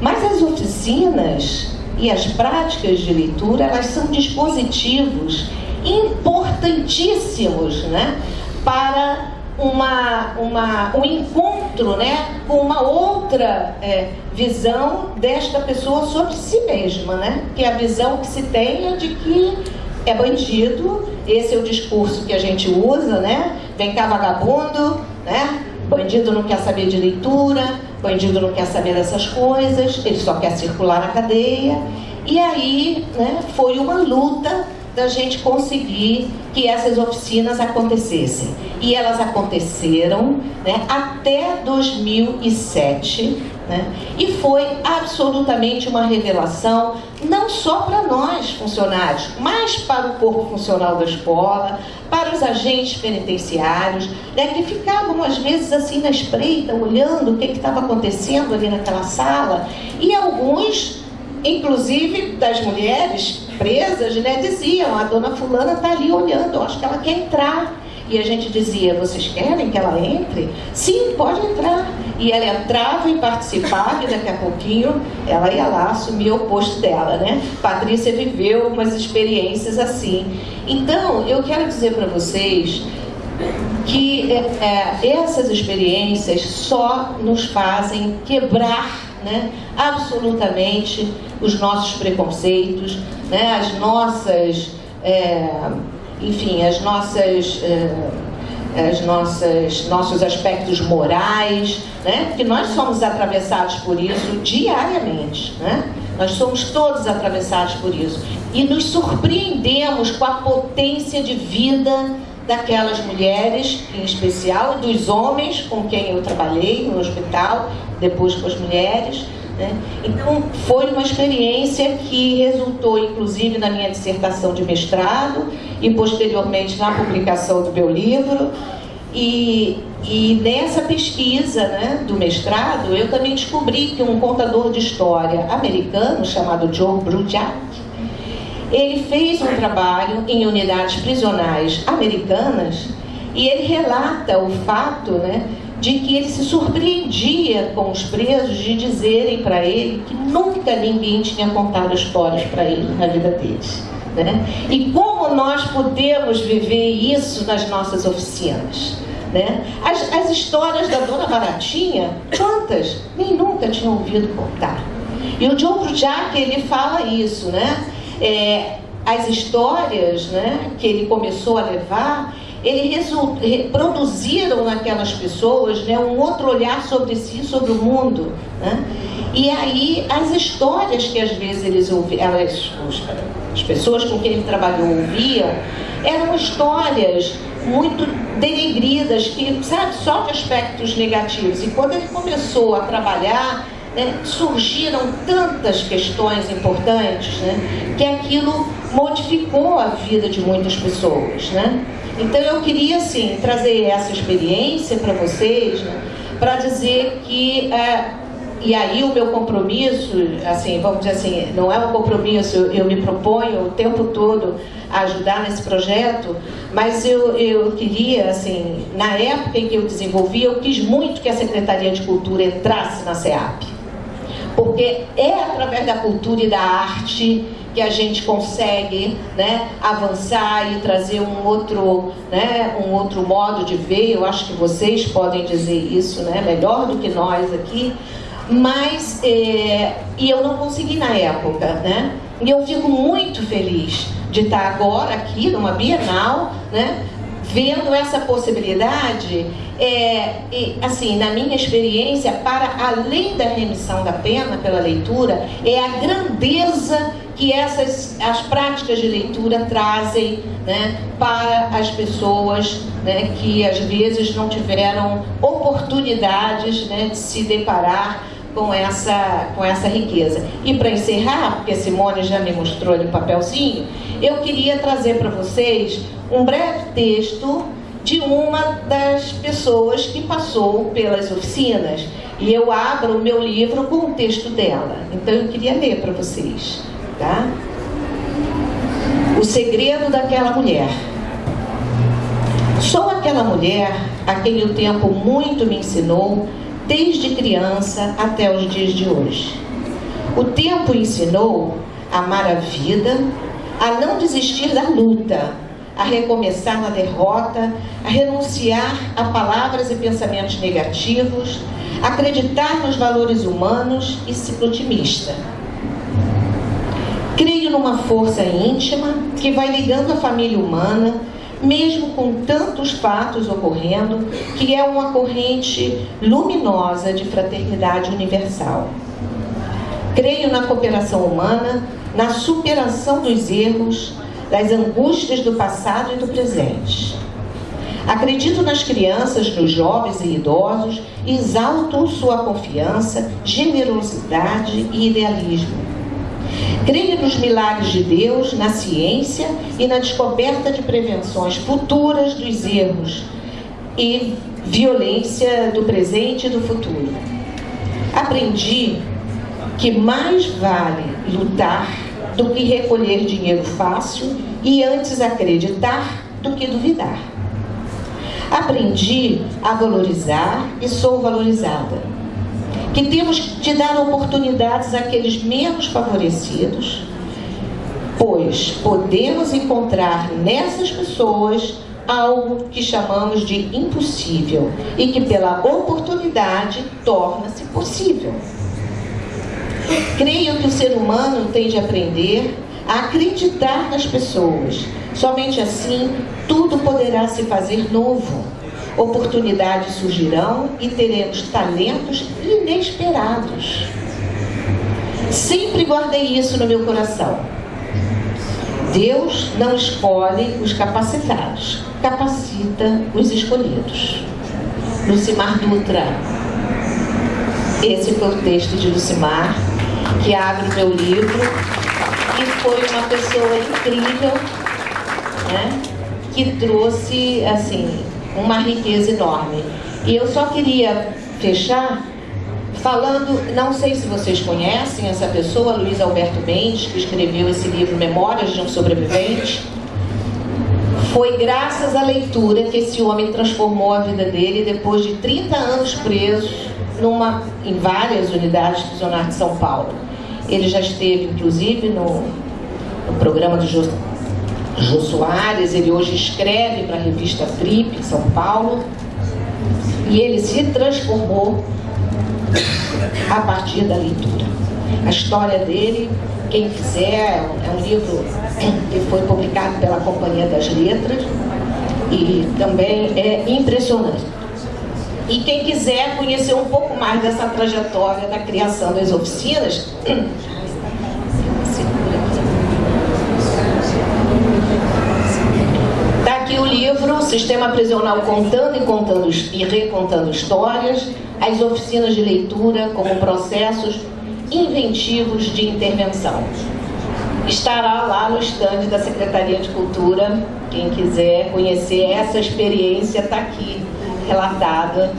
Mas as oficinas e as práticas de leitura, elas são dispositivos importantíssimos né, para uma, uma, um encontro né, com uma outra é, visão desta pessoa sobre si mesma, né? que é a visão que se tem é de que é bandido, esse é o discurso que a gente usa, né? Vem cá vagabundo, né? Bandido não quer saber de leitura, bandido não quer saber dessas coisas, ele só quer circular na cadeia. E aí, né, foi uma luta da gente conseguir que essas oficinas acontecessem. E elas aconteceram né, até 2007, né, e foi absolutamente uma revelação, não só para nós funcionários, mas para o corpo funcional da escola, para os agentes penitenciários, né, que ficavam às vezes assim na espreita, olhando o que estava acontecendo ali naquela sala, e alguns inclusive das mulheres presas, né, diziam, a dona fulana está ali olhando, acho que ela quer entrar. E a gente dizia, vocês querem que ela entre? Sim, pode entrar. E ela entrava e participava, e daqui a pouquinho ela ia lá assumir o posto dela, né? Patrícia viveu umas experiências assim. Então, eu quero dizer para vocês que é, é, essas experiências só nos fazem quebrar né, absolutamente os nossos preconceitos, né, as nossas, é, enfim, as nossas, é, as nossas, nossos aspectos morais, né, nós somos atravessados por isso diariamente, né? Nós somos todos atravessados por isso. E nos surpreendemos com a potência de vida daquelas mulheres, em especial, dos homens com quem eu trabalhei no hospital, depois com as mulheres. Né? Então, foi uma experiência que resultou, inclusive, na minha dissertação de mestrado e, posteriormente, na publicação do meu livro. E, e nessa pesquisa né, do mestrado, eu também descobri que um contador de história americano chamado Joe Brujak, ele fez um trabalho em unidades prisionais americanas e ele relata o fato né, de que ele se surpreendia com os presos de dizerem para ele que nunca ninguém tinha contado histórias para ele na vida deles. Né? E como nós podemos viver isso nas nossas oficinas? Né? As, as histórias da Dona Baratinha, quantas? Nem nunca tinham ouvido contar. E o John Brujak, ele fala isso, né? É, as histórias né, que ele começou a levar, eles produziram naquelas pessoas né, um outro olhar sobre si, sobre o mundo. Né? E aí as histórias que às vezes eles ouviam, elas, as pessoas com quem ele trabalhou ouviam, eram histórias muito denegridas, que, sabe, só de aspectos negativos. E quando ele começou a trabalhar, né, surgiram tantas questões importantes, né, que aquilo modificou a vida de muitas pessoas, né? Então eu queria, assim, trazer essa experiência para vocês, né, para dizer que é, e aí o meu compromisso, assim, vamos dizer assim, não é um compromisso, eu, eu me proponho o tempo todo a ajudar nesse projeto, mas eu, eu queria, assim, na época em que eu desenvolvi, eu quis muito que a Secretaria de Cultura entrasse na SEAP. Porque é através da cultura e da arte que a gente consegue né, avançar e trazer um outro, né, um outro modo de ver. Eu acho que vocês podem dizer isso né, melhor do que nós aqui mas é, e eu não consegui na época, né? E eu fico muito feliz de estar agora aqui numa Bienal, né? Vendo essa possibilidade, é, e, assim, na minha experiência, para além da remissão da pena pela leitura, é a grandeza que essas as práticas de leitura trazem né, para as pessoas né, que às vezes não tiveram oportunidades né, de se deparar com essa, com essa riqueza. E para encerrar, porque Simone já me mostrou ali o papelzinho, eu queria trazer para vocês um breve texto de uma das pessoas que passou pelas oficinas. E eu abro o meu livro com o texto dela. Então eu queria ler para vocês. Tá? O segredo daquela mulher. Sou aquela mulher a quem o tempo muito me ensinou desde criança até os dias de hoje. O tempo ensinou a amar a vida, a não desistir da luta, a recomeçar na derrota, a renunciar a palavras e pensamentos negativos, acreditar nos valores humanos e ser otimista. Creio numa força íntima que vai ligando a família humana mesmo com tantos fatos ocorrendo, que é uma corrente luminosa de fraternidade universal. Creio na cooperação humana, na superação dos erros, das angústias do passado e do presente. Acredito nas crianças, nos jovens e idosos e exalto sua confiança, generosidade e idealismo Creio nos milagres de Deus, na ciência e na descoberta de prevenções futuras dos erros e violência do presente e do futuro. Aprendi que mais vale lutar do que recolher dinheiro fácil e antes acreditar do que duvidar. Aprendi a valorizar e sou valorizada que temos de dar oportunidades àqueles menos favorecidos, pois podemos encontrar nessas pessoas algo que chamamos de impossível e que pela oportunidade torna-se possível. Creio que o ser humano tem de aprender a acreditar nas pessoas. Somente assim tudo poderá se fazer novo oportunidades surgirão e teremos talentos inesperados. Sempre guardei isso no meu coração. Deus não escolhe os capacitados, capacita os escolhidos. Lucimar Dutra. Esse foi o texto de Lucimar, que abre o meu livro, e foi uma pessoa incrível, né? que trouxe, assim, uma riqueza enorme. E eu só queria fechar falando, não sei se vocês conhecem essa pessoa, Luiz Alberto Mendes, que escreveu esse livro Memórias de um Sobrevivente. Foi graças à leitura que esse homem transformou a vida dele depois de 30 anos preso numa, em várias unidades prisionais de São Paulo. Ele já esteve, inclusive, no, no programa do Jô Soares, ele hoje escreve para a revista Trip, São Paulo, e ele se transformou a partir da leitura. A história dele, quem quiser, é um livro que foi publicado pela Companhia das Letras, e também é impressionante. E quem quiser conhecer um pouco mais dessa trajetória da criação das oficinas, Está aqui o livro Sistema Prisional Contando e Contando e Recontando Histórias, as oficinas de leitura como processos inventivos de intervenção. Estará lá no estande da Secretaria de Cultura, quem quiser conhecer essa experiência está aqui relatada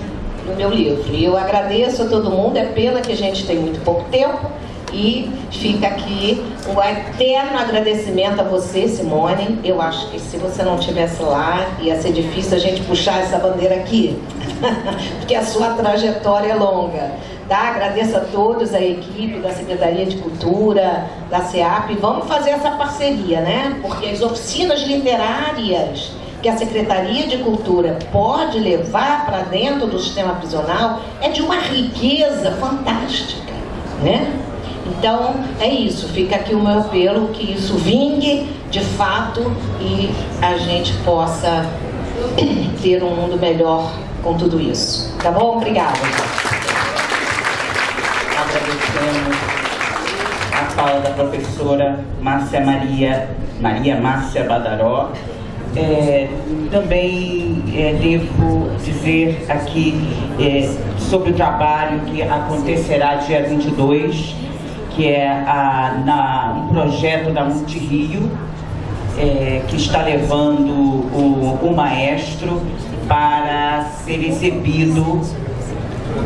no meu livro. E eu agradeço a todo mundo, é pena que a gente tem muito pouco tempo, e fica aqui um eterno agradecimento a você, Simone. Eu acho que se você não estivesse lá, ia ser difícil a gente puxar essa bandeira aqui, porque a sua trajetória é longa. Tá? Agradeço a todos, a equipe da Secretaria de Cultura, da SEAP. Vamos fazer essa parceria, né? Porque as oficinas literárias que a Secretaria de Cultura pode levar para dentro do sistema prisional é de uma riqueza fantástica, né? Então, é isso. Fica aqui o meu apelo que isso vingue de fato e a gente possa ter um mundo melhor com tudo isso. Tá bom? Obrigada. Agradecemos a fala da professora Márcia Maria, Maria Márcia Badaró, é, também é, devo dizer aqui é, sobre o trabalho que acontecerá dia 22, que é a, na, um projeto da Multirio, é, que está levando o, o maestro para ser exibido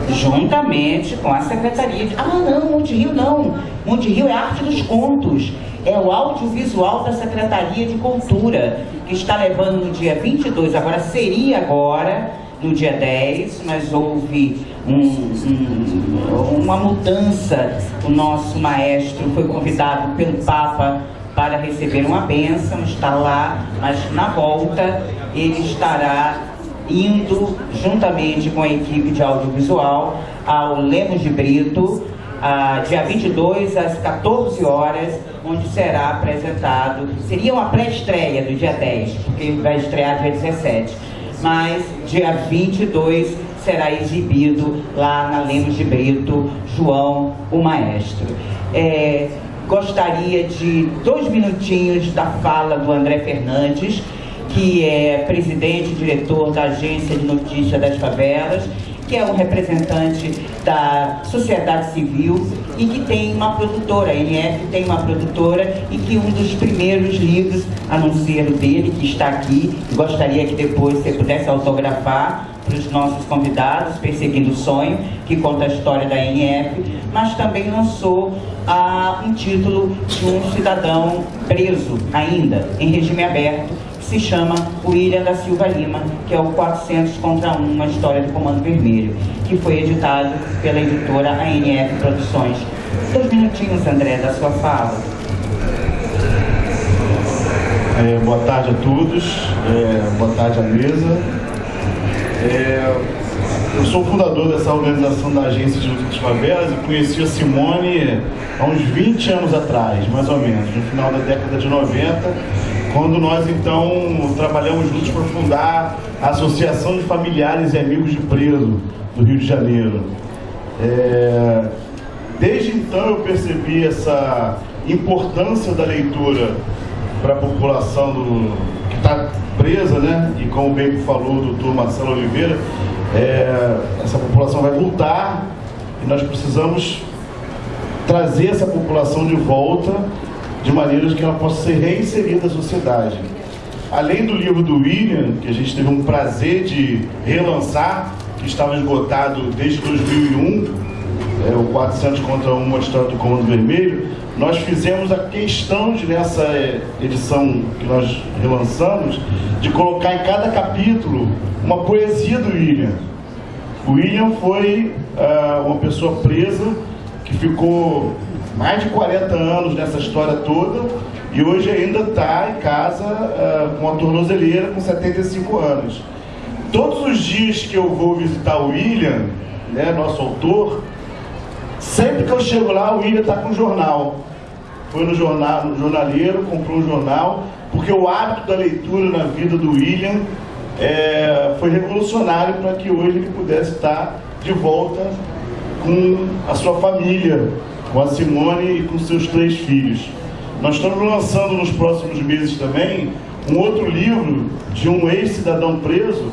juntamente com a Secretaria de... Ah, não, Monte Rio não. Monte Rio é arte dos contos. É o audiovisual da Secretaria de Cultura, que está levando no dia 22, agora seria agora, no dia 10, mas houve um, um, uma mudança. O nosso maestro foi convidado pelo Papa para receber uma bênção, está lá, mas na volta ele estará indo juntamente com a equipe de audiovisual ao Lemos de Brito, a, dia 22 às 14 horas, onde será apresentado, seria uma pré-estreia do dia 10, porque vai estrear dia 17, mas dia 22 será exibido lá na Lemos de Brito, João, o Maestro. É, gostaria de dois minutinhos da fala do André Fernandes, que é presidente e diretor da Agência de Notícia das Favelas, que é um representante da sociedade civil e que tem uma produtora, a NF tem uma produtora e que um dos primeiros livros, a não ser o dele, que está aqui, gostaria que depois você pudesse autografar para os nossos convidados, Perseguindo o Sonho, que conta a história da NF, mas também lançou ah, um título de um cidadão preso ainda, em regime aberto, se chama William da Silva Lima, que é o 400 contra 1, uma história do Comando Vermelho, que foi editado pela editora ANF Produções. Dois minutinhos, André, da sua fala. É, boa tarde a todos, é, boa tarde à mesa. É, eu sou fundador dessa organização da Agência de Luta das Favelas e conheci a Simone há uns 20 anos atrás, mais ou menos, no final da década de 90, quando nós então trabalhamos juntos para fundar a Associação de Familiares e Amigos de Preso do Rio de Janeiro. É, desde então eu percebi essa importância da leitura para a população do, que está presa, né? E como bem falou o doutor Marcelo Oliveira, é, essa população vai voltar e nós precisamos trazer essa população de volta de maneira que ela possa ser reinserida na sociedade. Além do livro do William, que a gente teve um prazer de relançar, que estava esgotado desde 2001, é, o 400 contra 1, a história do Comando Vermelho, nós fizemos a questão de, nessa é, edição que nós relançamos, de colocar em cada capítulo uma poesia do William. O William foi uh, uma pessoa presa que ficou mais de 40 anos nessa história toda e hoje ainda está em casa uh, com a tornozeleira com 75 anos. Todos os dias que eu vou visitar o William, né, nosso autor, sempre que eu chego lá, o William está com um jornal. Foi no, jornal, no jornaleiro, comprou um jornal, porque o hábito da leitura na vida do William é, foi revolucionário para que hoje ele pudesse estar de volta com a sua família, com a Simone e com seus três filhos. Nós estamos lançando nos próximos meses também um outro livro de um ex-cidadão preso,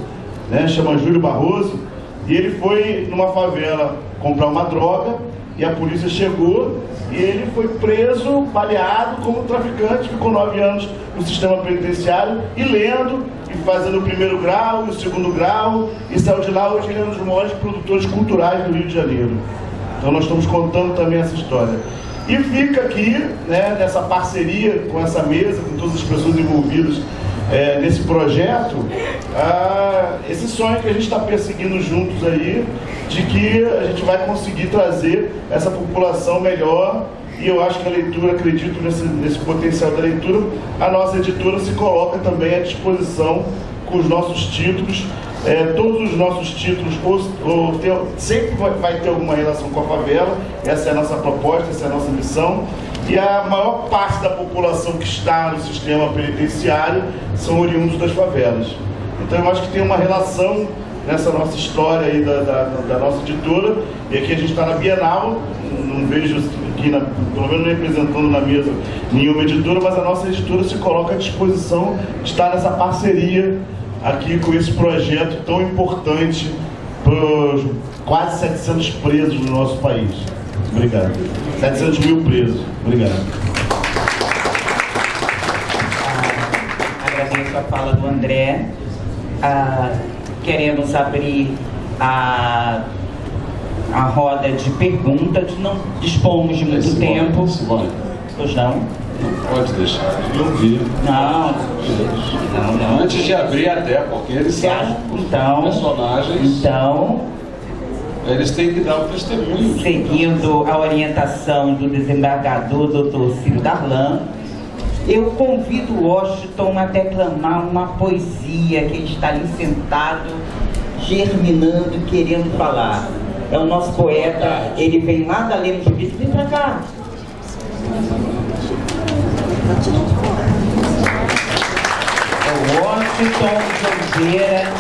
né, chama Júlio Barroso, e ele foi numa favela comprar uma droga e a polícia chegou e ele foi preso, baleado como traficante, ficou nove anos no sistema penitenciário e lendo e fazendo o primeiro grau o segundo grau e saiu de lá hoje ele é um dos maiores produtores culturais do Rio de Janeiro. Então nós estamos contando também essa história. E fica aqui, né, nessa parceria com essa mesa, com todas as pessoas envolvidas é, nesse projeto, ah, esse sonho que a gente está perseguindo juntos aí, de que a gente vai conseguir trazer essa população melhor e eu acho que a leitura, acredito nesse, nesse potencial da leitura, a nossa editora se coloca também à disposição com os nossos títulos é, todos os nossos títulos sempre vai, vai, ter alguma relação com a favela, essa é a nossa proposta, essa é a nossa missão. E a maior parte da população que está no sistema penitenciário são oriundos das favelas. Então eu acho que tem uma relação nessa nossa história aí da, da, da nossa editora, e aqui a gente está na Bienal, não vejo aqui, na, pelo menos representando na mesa nenhuma editora, mas a nossa editora se coloca à disposição de estar nessa parceria aqui com esse projeto tão importante para os quase 700 presos no nosso país. Obrigado. 700 mil presos. Obrigado. Ah, agradeço a fala do André. Ah, queremos abrir a, a roda de perguntas. Não dispomos de muito tempo. Pois não? Pode deixar de ouvir. Não. Não, não. Antes de abrir até, porque eles são Então, personagens. então, Eles têm que dar o testemunho. seguindo a orientação do desembargador Dr. Ciro Darlan, eu convido Washington a declamar uma poesia que ele está ali sentado, germinando, querendo falar. É o nosso poeta, ele vem lá da Lemos de Vista, vem pra cá. O Washington Oliveira,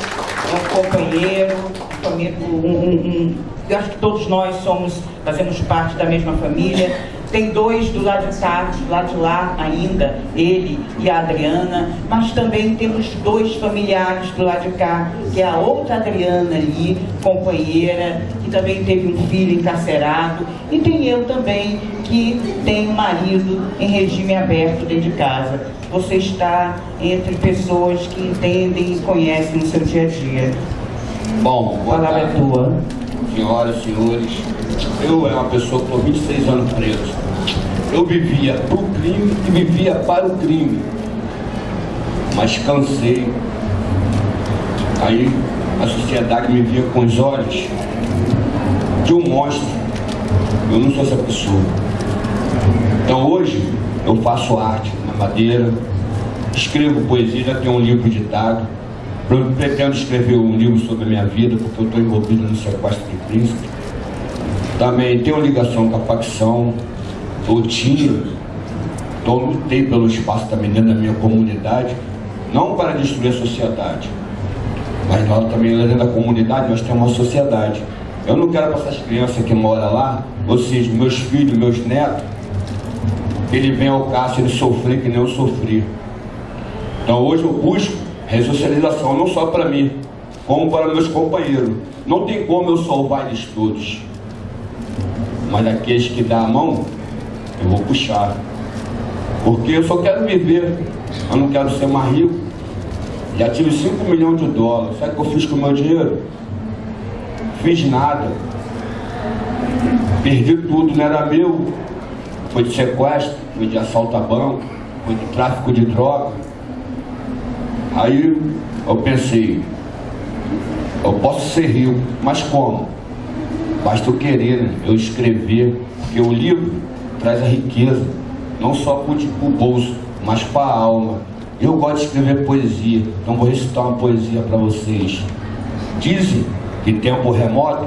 um companheiro, família- um- um- um- eu acho que todos nós somos, fazemos parte da mesma família. Tem dois do lado de cá, do lado de lá ainda, ele e a Adriana, mas também temos dois familiares do lado de cá, que é a outra Adriana ali, companheira, que também teve um filho encarcerado, e tem eu também, que tenho um marido em regime aberto dentro de casa. Você está entre pessoas que entendem e conhecem o seu dia a dia. Bom, A boa palavra é tarde, tua. senhoras e senhores. Eu é uma pessoa que estou 26 anos preso. Eu vivia para o crime e vivia para o crime. Mas cansei. Aí a sociedade me via com os olhos de um monstro. Eu não sou essa pessoa. Então hoje eu faço arte na madeira, escrevo poesia, já tenho um livro ditado. Eu pretendo escrever um livro sobre a minha vida, porque eu estou envolvido no sequestro de príncipe. Também tenho ligação com a facção, eu tinha, então lutei pelo espaço também dentro da minha comunidade, não para destruir a sociedade, mas nós também dentro da comunidade nós temos uma sociedade. Eu não quero para essas crianças que moram lá, ou seja, meus filhos, meus netos, ele vem ao cárcere sofrer que nem eu sofri. Então hoje eu busco ressocialização, não só para mim, como para meus companheiros. Não tem como eu salvar eles todos. Mas aqueles que dão a mão, eu vou puxar. Porque eu só quero viver, eu não quero ser mais rico. Já tive 5 milhões de dólares. Sabe o que eu fiz com o meu dinheiro? Fiz nada. Perdi tudo, não era meu. Foi de sequestro, foi de assalto a banco, foi de tráfico de droga. Aí eu pensei, eu posso ser rico, mas como? Basta eu querer, né? eu escrever, porque o livro traz a riqueza, não só para o bolso, mas para a alma. Eu gosto de escrever poesia, então vou recitar uma poesia para vocês. Dizem que tempo remoto,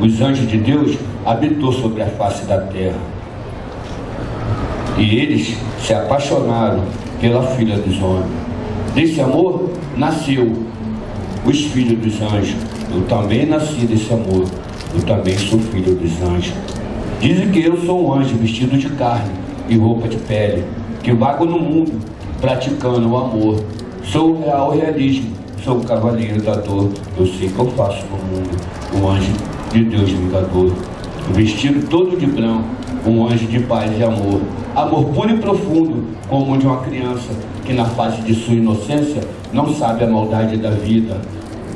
os anjos de Deus habitou sobre a face da terra. E eles se apaixonaram pela filha dos homens. Desse amor nasceu os filhos dos anjos. Eu também nasci desse amor. Eu também sou filho dos anjos. Dizem que eu sou um anjo vestido de carne e roupa de pele, que vago no mundo praticando o amor. Sou o real realismo, sou o cavaleiro da dor. Eu sei que eu faço no mundo o anjo de Deus vingador. Vestido todo de branco, um anjo de paz e amor. Amor puro e profundo, como o de uma criança que na face de sua inocência não sabe a maldade da vida.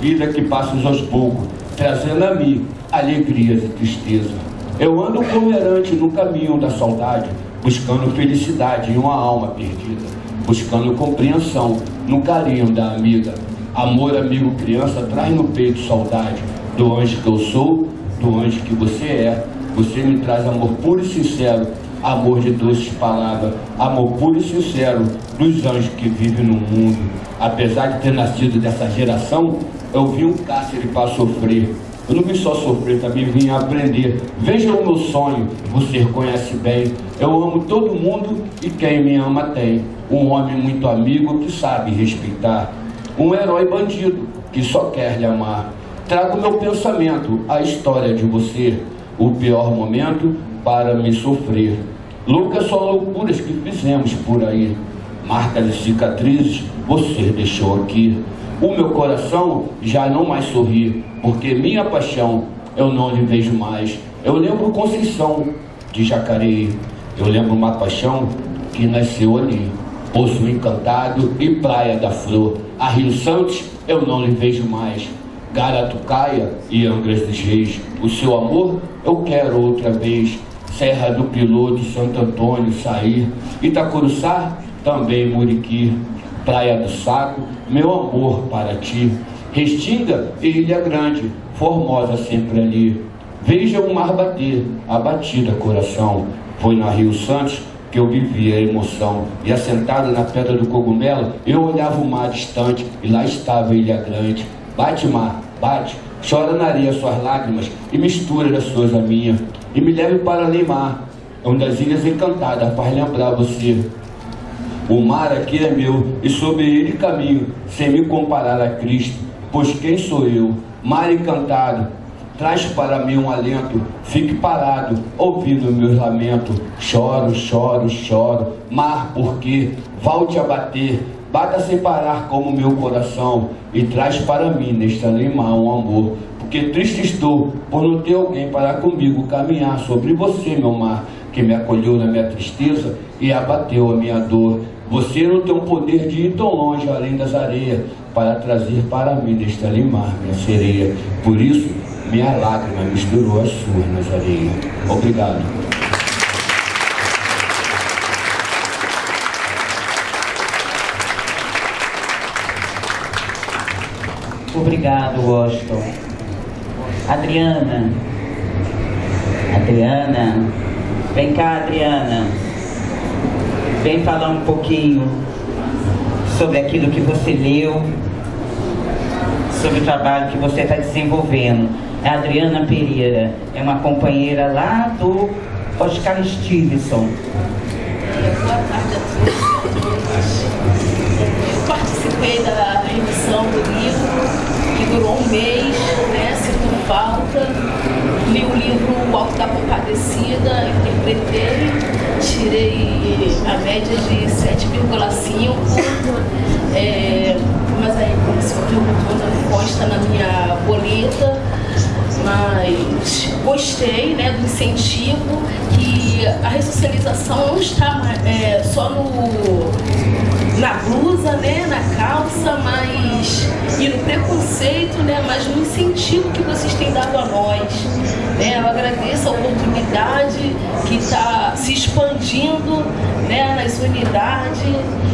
Vida que passa aos poucos, trazendo a mim alegrias e tristeza. Eu ando como errante no caminho da saudade, buscando felicidade em uma alma perdida, buscando compreensão no carinho da amiga. Amor, amigo, criança, traz no peito saudade do anjo que eu sou, do anjo que você é. Você me traz amor puro e sincero, amor de doces palavras, amor puro e sincero dos anjos que vivem no mundo. Apesar de ter nascido dessa geração, eu vi um cárcere para sofrer. Eu não vim só sofrer, também vim aprender. Veja o meu sonho, você conhece bem. Eu amo todo mundo e quem me ama tem. Um homem muito amigo que sabe respeitar. Um herói bandido que só quer lhe amar. Trago meu pensamento, a história de você. O pior momento para me sofrer. Loucas são loucuras que fizemos por aí. Marcas e cicatrizes você deixou aqui. O meu coração já não mais sorri, porque minha paixão eu não lhe vejo mais. Eu lembro Conceição de Jacareí. Eu lembro uma paixão que nasceu ali. Poço Encantado e Praia da Flor. A Rio Santos eu não lhe vejo mais. Garatucaia e Angras dos Reis. O seu amor eu quero outra vez. Serra do Piloto, Santo Antônio, Sair. Itacuruçá, também Muriqui. Praia do Saco, meu amor para ti. Restinga Ilha Grande, formosa sempre ali. Veja o mar bater, abatida coração. Foi na Rio Santos que eu vivia a emoção. E assentado na pedra do cogumelo, eu olhava o mar distante e lá estava a Ilha Grande. Bate mar, bate, chora na areia suas lágrimas e mistura das suas a minha. E me leve para Neymar, onde as ilhas encantadas faz lembrar você. O mar aqui é meu e sobre ele caminho, sem me comparar a Cristo. Pois quem sou eu? Mar encantado, traz para mim um alento. Fique parado, ouvindo meus lamentos. Choro, choro, choro. Mar, por quê? Volte a bater. Bata sem parar como meu coração e traz para mim neste alemão um amor. Porque triste estou por não ter alguém para comigo caminhar sobre você, meu mar, que me acolheu na minha tristeza e abateu a minha dor. Você não tem o poder de ir tão longe além das areias para trazer para mim neste alimar, minha sereia. Por isso, minha lágrima misturou as suas nas areias. Obrigado. Obrigado, Washington. Adriana. Adriana. Vem cá, Adriana. Vem falar um pouquinho sobre aquilo que você leu, sobre o trabalho que você está desenvolvendo. A Adriana Pereira é uma companheira lá do Oscar Stevenson. Eu participei da revisão do livro, que durou um mês, né? Sinto falta. Li o livro O Alto da Compadecida, interpretei, tirei a média de 7,5. É, mas aí, como o senhor perguntou, não consta na minha boleta mas gostei né, do incentivo que a ressocialização não está é, só no, na blusa, né, na calça, mas e no preconceito, né, mas no incentivo que vocês têm dado a nós. Né, eu agradeço a oportunidade que está se expandindo né, nas unidades,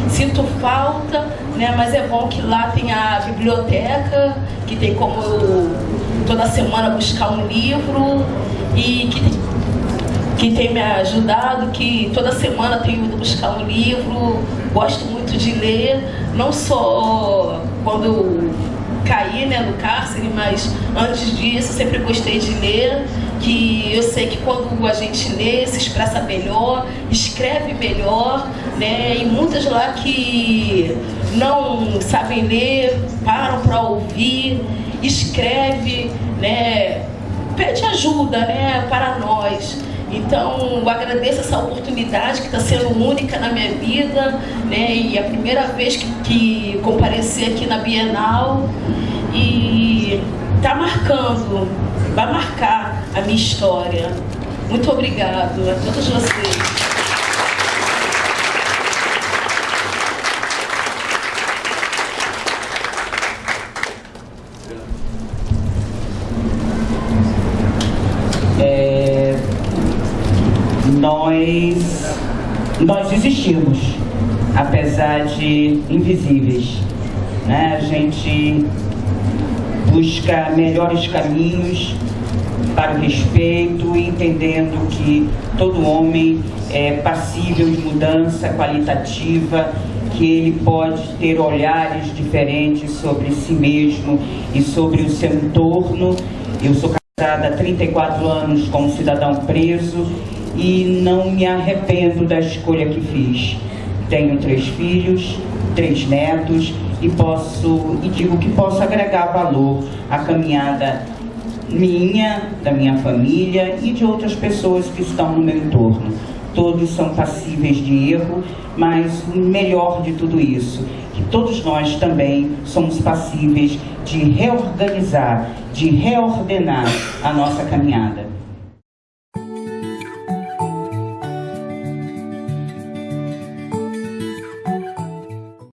sinto falta, né, mas é bom que lá tem a biblioteca, que tem como eu toda semana buscar um livro e que, que tem me ajudado, que toda semana tenho ido buscar um livro, gosto muito de ler, não só quando caí né, no cárcere, mas antes disso sempre gostei de ler que eu sei que quando a gente lê, se expressa melhor, escreve melhor, né? E muitas lá que não sabem ler, param para ouvir, escreve, né? Pede ajuda, né? Para nós. Então, eu agradeço essa oportunidade que está sendo única na minha vida, né? E a primeira vez que, que compareci aqui na Bienal e está marcando, vai marcar a minha história. Muito obrigado a todos vocês. Nós existimos, apesar de invisíveis. Né? A gente busca melhores caminhos para o respeito, entendendo que todo homem é passível de mudança qualitativa, que ele pode ter olhares diferentes sobre si mesmo e sobre o seu entorno. Eu sou casada há 34 anos com um cidadão preso e não me arrependo da escolha que fiz. Tenho três filhos, três netos e posso e digo que posso agregar valor à caminhada minha, da minha família e de outras pessoas que estão no meu entorno. Todos são passíveis de erro, mas o melhor de tudo isso, que todos nós também somos passíveis de reorganizar, de reordenar a nossa caminhada.